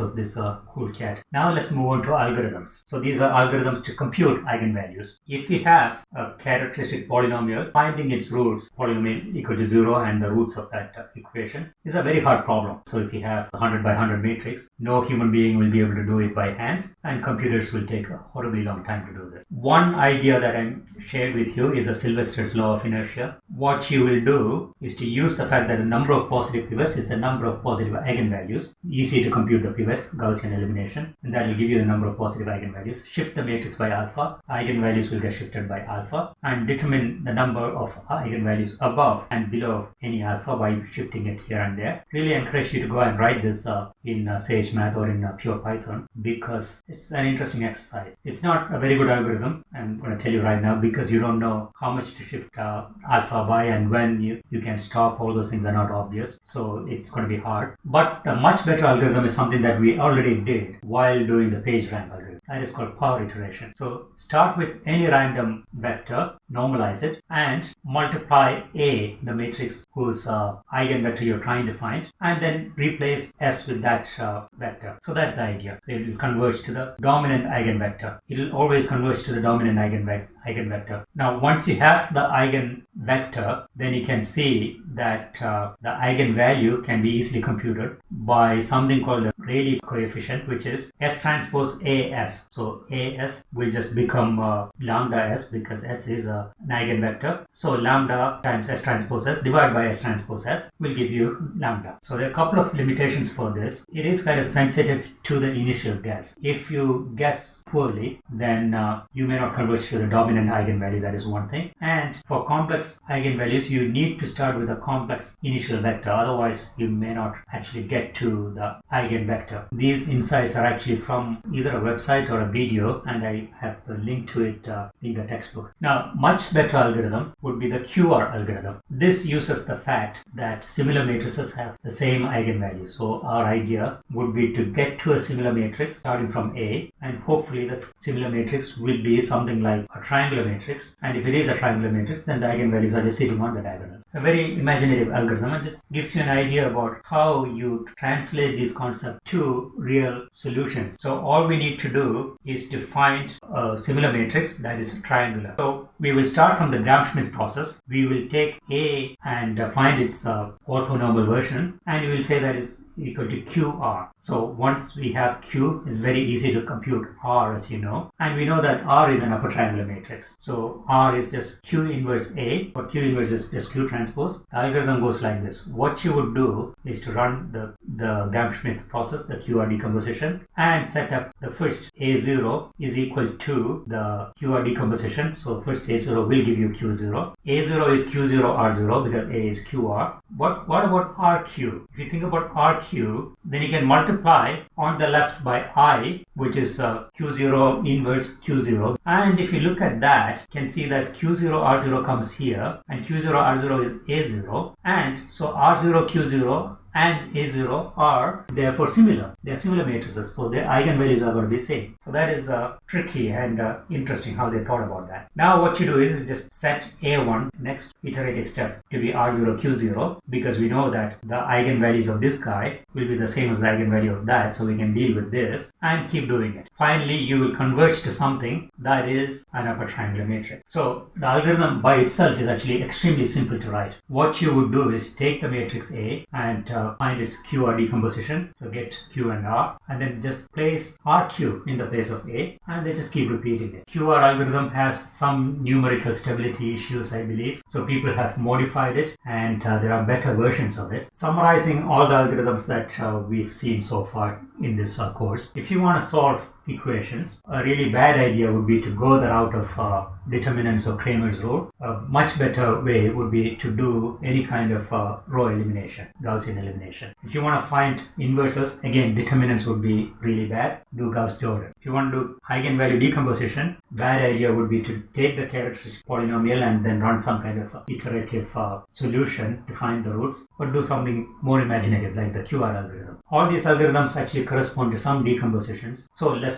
of this uh, cool cat. Now let's move on to algorithms. So these are algorithms to compute eigenvalues. If we have a characteristic polynomial, finding its roots, polynomial equal to zero and the roots of that uh, equation is a very hard problem. So if you have a 100 by 100 matrix, no human being will be able to do it by hand and computers will take a horribly long time to do this. One idea that I shared with you is a Sylvester's law of inertia. What you will do is to use the fact that the number of positive pivots is the number of positive eigenvalues. Easy to compute the pivots, Gaussian elimination, and that will give you the number of positive eigenvalues. Shift the matrix by alpha, eigenvalues will get shifted by alpha, and determine the number of eigenvalues above and below of any alpha by shifting it here and there. Really encourage you to go and write this uh, in uh, Sage Math or in uh, Pure Python because it's an interesting exercise. It's not a very good algorithm. I'm going to tell you right now because you don't know how much to shift uh, alpha by and when you, you can stop. All those things are not obvious. So it's going to be hard. But a much better algorithm is something that we already did while doing the PageRank algorithm. That is called power iteration. So start with any random vector, normalize it, and multiply A, the matrix whose uh, eigenvector you're trying to find, and then replace S with that uh, vector. So that's the idea. It will converge to the dominant eigenvector. It will always converge to the dominant eigenvector eigenvector. Now, once you have the eigenvector, then you can see that uh, the eigenvalue can be easily computed by something called the Rayleigh coefficient, which is S transpose AS. So AS will just become uh, lambda S because S is a, an eigenvector. So lambda times S transpose S divided by S transpose S will give you lambda. So there are a couple of limitations for this. It is kind of sensitive to the initial guess. If you guess poorly, then uh, you may not converge to the dominant eigenvalue. That is one thing. And for complex eigenvalues, you need to start with a complex initial vector. Otherwise, you may not actually get to the eigenvector. These insights are actually from either a website or a video, and I have the link to it uh, in the textbook. Now, much better algorithm would be the QR algorithm. This uses the fact that similar matrices have the same eigenvalue. So our idea would be to get to a similar matrix starting from A, and hopefully that similar matrix will be something like a triangular matrix. And if it is a triangular matrix, then the eigenvalues are sitting on the diagonal. It's a very imaginative algorithm and it gives you an idea about how you translate these concepts to real solutions. So all we need to do is to find a similar matrix that is triangular. So we will start from the Gram-Schmidt process. We will take A and find its uh, orthonormal version and we will say that is equal to QR. So once we have Q, it's very easy to compute R as you know. And we know that R is an upper triangular matrix. So R is just Q inverse A, but Q inverse is just Q transpose. The algorithm goes like this. What you would do is to run the, the Gram-Schmidt process, the QR decomposition, and set up the first A0 is equal to the QR decomposition. So first A0 will give you Q0. A0 is Q0 R0 because A is QR. What, what about RQ? If you think about RQ, then you can multiply on the left by I, which is uh, Q0 inverse Q0. And if you look at that, you can see that Q0 R0 comes here and Q0 R0 is A0. And so R0 Q0 and A0 are therefore similar. They are similar matrices, so their eigenvalues are going to be same. So that is uh, tricky and uh, interesting how they thought about that. Now what you do is, is just set A1 next iterative step to be R0 Q0 because we know that the eigenvalues of this guy will be the same as the eigenvalue of that, so we can deal with this and keep doing it. Finally, you will converge to something that is an upper triangular matrix. So the algorithm by itself is actually extremely simple to write. What you would do is take the matrix A and uh, find its QR decomposition. So get Q and R and then just place RQ in the place of A and then just keep repeating it. QR algorithm has some numerical stability issues, I believe. So people have modified it and uh, there are better versions of it. Summarizing all the algorithms that uh, we've seen so far in this uh, course, if you want to solve equations. A really bad idea would be to go the route of uh, determinants or Cramer's rule. A much better way would be to do any kind of uh, row elimination, Gaussian elimination. If you want to find inverses, again, determinants would be really bad. Do Gauss-Jordan. If you want to do eigenvalue decomposition, bad idea would be to take the characteristic polynomial and then run some kind of iterative uh, solution to find the roots, or do something more imaginative like the QR algorithm. All these algorithms actually correspond to some decompositions. So let's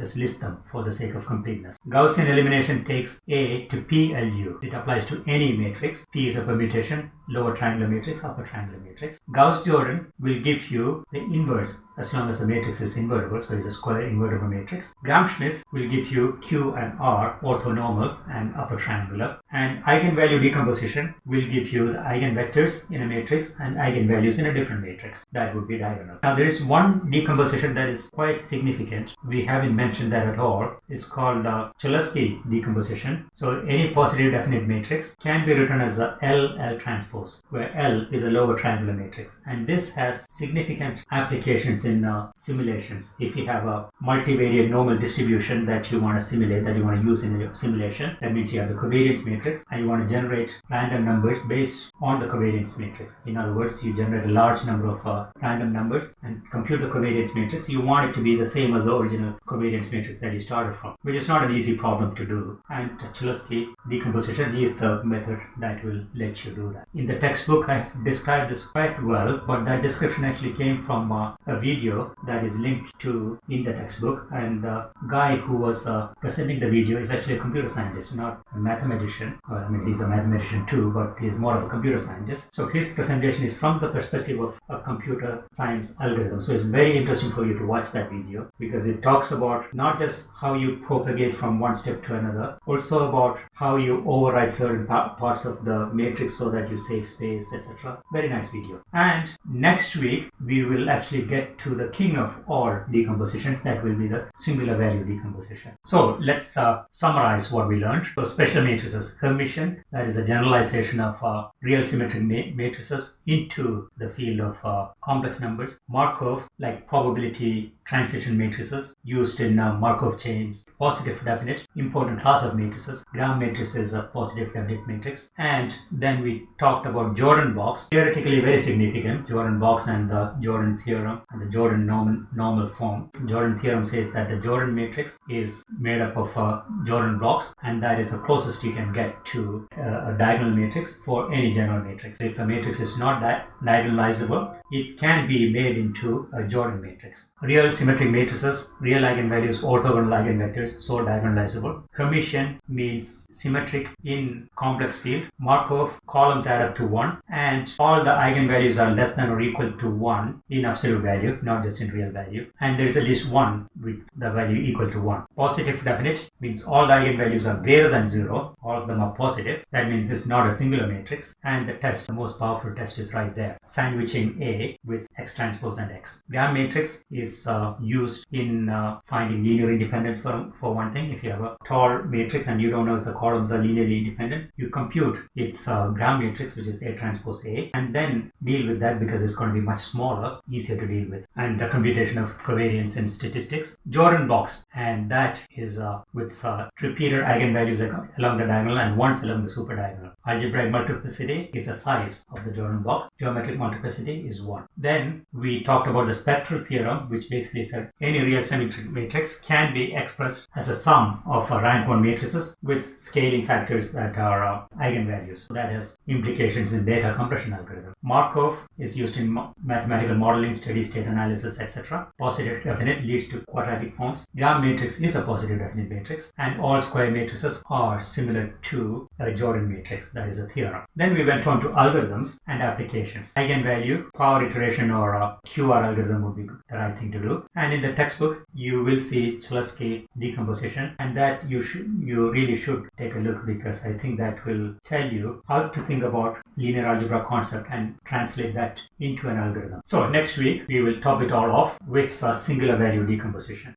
just list them for the sake of completeness. Gaussian elimination takes A to PLU. It applies to any matrix. P is a permutation, lower triangular matrix, upper triangular matrix. Gauss-Jordan will give you the inverse as long as the matrix is invertible, so it's a square invertible matrix. Gram-Schmidt will give you Q and R orthonormal and upper triangular. And eigenvalue decomposition will give you the eigenvectors in a matrix and eigenvalues in a different matrix. That would be diagonal. Now there is one decomposition that is quite significant. We haven't mentioned that at all. It's called uh, Cholesky decomposition. So any positive definite matrix can be written as a L L transpose, where L is a lower triangular matrix. And this has significant applications in uh, simulations. If you have a multivariate normal distribution that you want to simulate, that you want to use in your simulation, that means you have the covariance matrix and you want to generate random numbers based on the covariance matrix. In other words, you generate a large number of uh, random numbers and compute the covariance matrix. You want it to be the same as the original covariance matrix that you started from, which is not an easy problem to do. And Cholesky decomposition is the method that will let you do that. In the textbook, I've described this quite well, but that description actually came from uh, a video that is linked to in the textbook. And the guy who was uh, presenting the video is actually a computer scientist, not a mathematician. Well, I mean, he's a mathematician too, but he's more of a computer scientist. So his presentation is from the perspective of a computer science algorithm. So it's very interesting for you to watch that video because it talks talks about not just how you propagate from one step to another, also about how you override certain pa- parts of the matrix so that you save space, etc. Very nice video. And next week, we will actually get to the king of all decompositions, that will be the singular value decomposition. So let's uh, summarize what we learned. So special matrices, Hermitian, that is a generalization of uh, real symmetric ma- matrices into the field of uh, complex numbers. Markov, like probability transition matrices used in uh, Markov chains, positive definite, important class of matrices. Gram matrix is a positive definite matrix. And then we talked about Jordan blocks, theoretically very significant, Jordan blocks and the Jordan theorem and the Jordan normal, normal form. Jordan theorem says that the Jordan matrix is made up of uh, Jordan blocks and that is the closest you can get to uh, a diagonal matrix for any general matrix. If a matrix is not di- diagonalizable, it can be made into a Jordan matrix. Real symmetric matrices, real eigenvalues, orthogonal eigenvectors, so diagonalizable. Hermitian means symmetric in complex field. Markov, columns add up to 1 and all the eigenvalues are less than or equal to 1 in absolute value, not just in real value. And there is at least 1 with the value equal to 1. Positive definite means all the eigenvalues are greater than 0. All of them are positive. That means it's not a singular matrix. And the test, the most powerful test is right there. Sandwiching A with X transpose and X. Gram matrix is uh, used in uh, finding linear independence for, for one thing. If you have a tall matrix and you don't know if the columns are linearly independent, you compute its uh, gram matrix, which is A transpose A, and then deal with that because it's going to be much smaller, easier to deal with. And the computation of covariance in statistics. Jordan blocks, and that is uh, with uh, eigenvalues along the diagonal and ones along the super diagonal. Algebraic multiplicity is the size of the Jordan blocks. Geometric multiplicity is 1. Then we talked about the spectral theorem, which basically said any real symmetric matrix can be expressed as a sum of rank 1 matrices with scaling factors that are uh, eigenvalues. That has implications in data compression algorithm. Markov is used in mathematical modeling, steady state analysis, etc. Positive definite leads to quadratic forms. Gram matrix is a positive definite matrix, and all square matrices are similar to a Jordan matrix. That is a theorem. Then we went on to algorithms and applications. Eigenvalue, power iteration, or a QR algorithm would be the right thing to do. And in the textbook, you will see Cholesky decomposition, and that you should you really should take a look because I think that will tell you how to think about linear algebra concept and translate that into an algorithm. So next week we will top it all off with a singular value decomposition.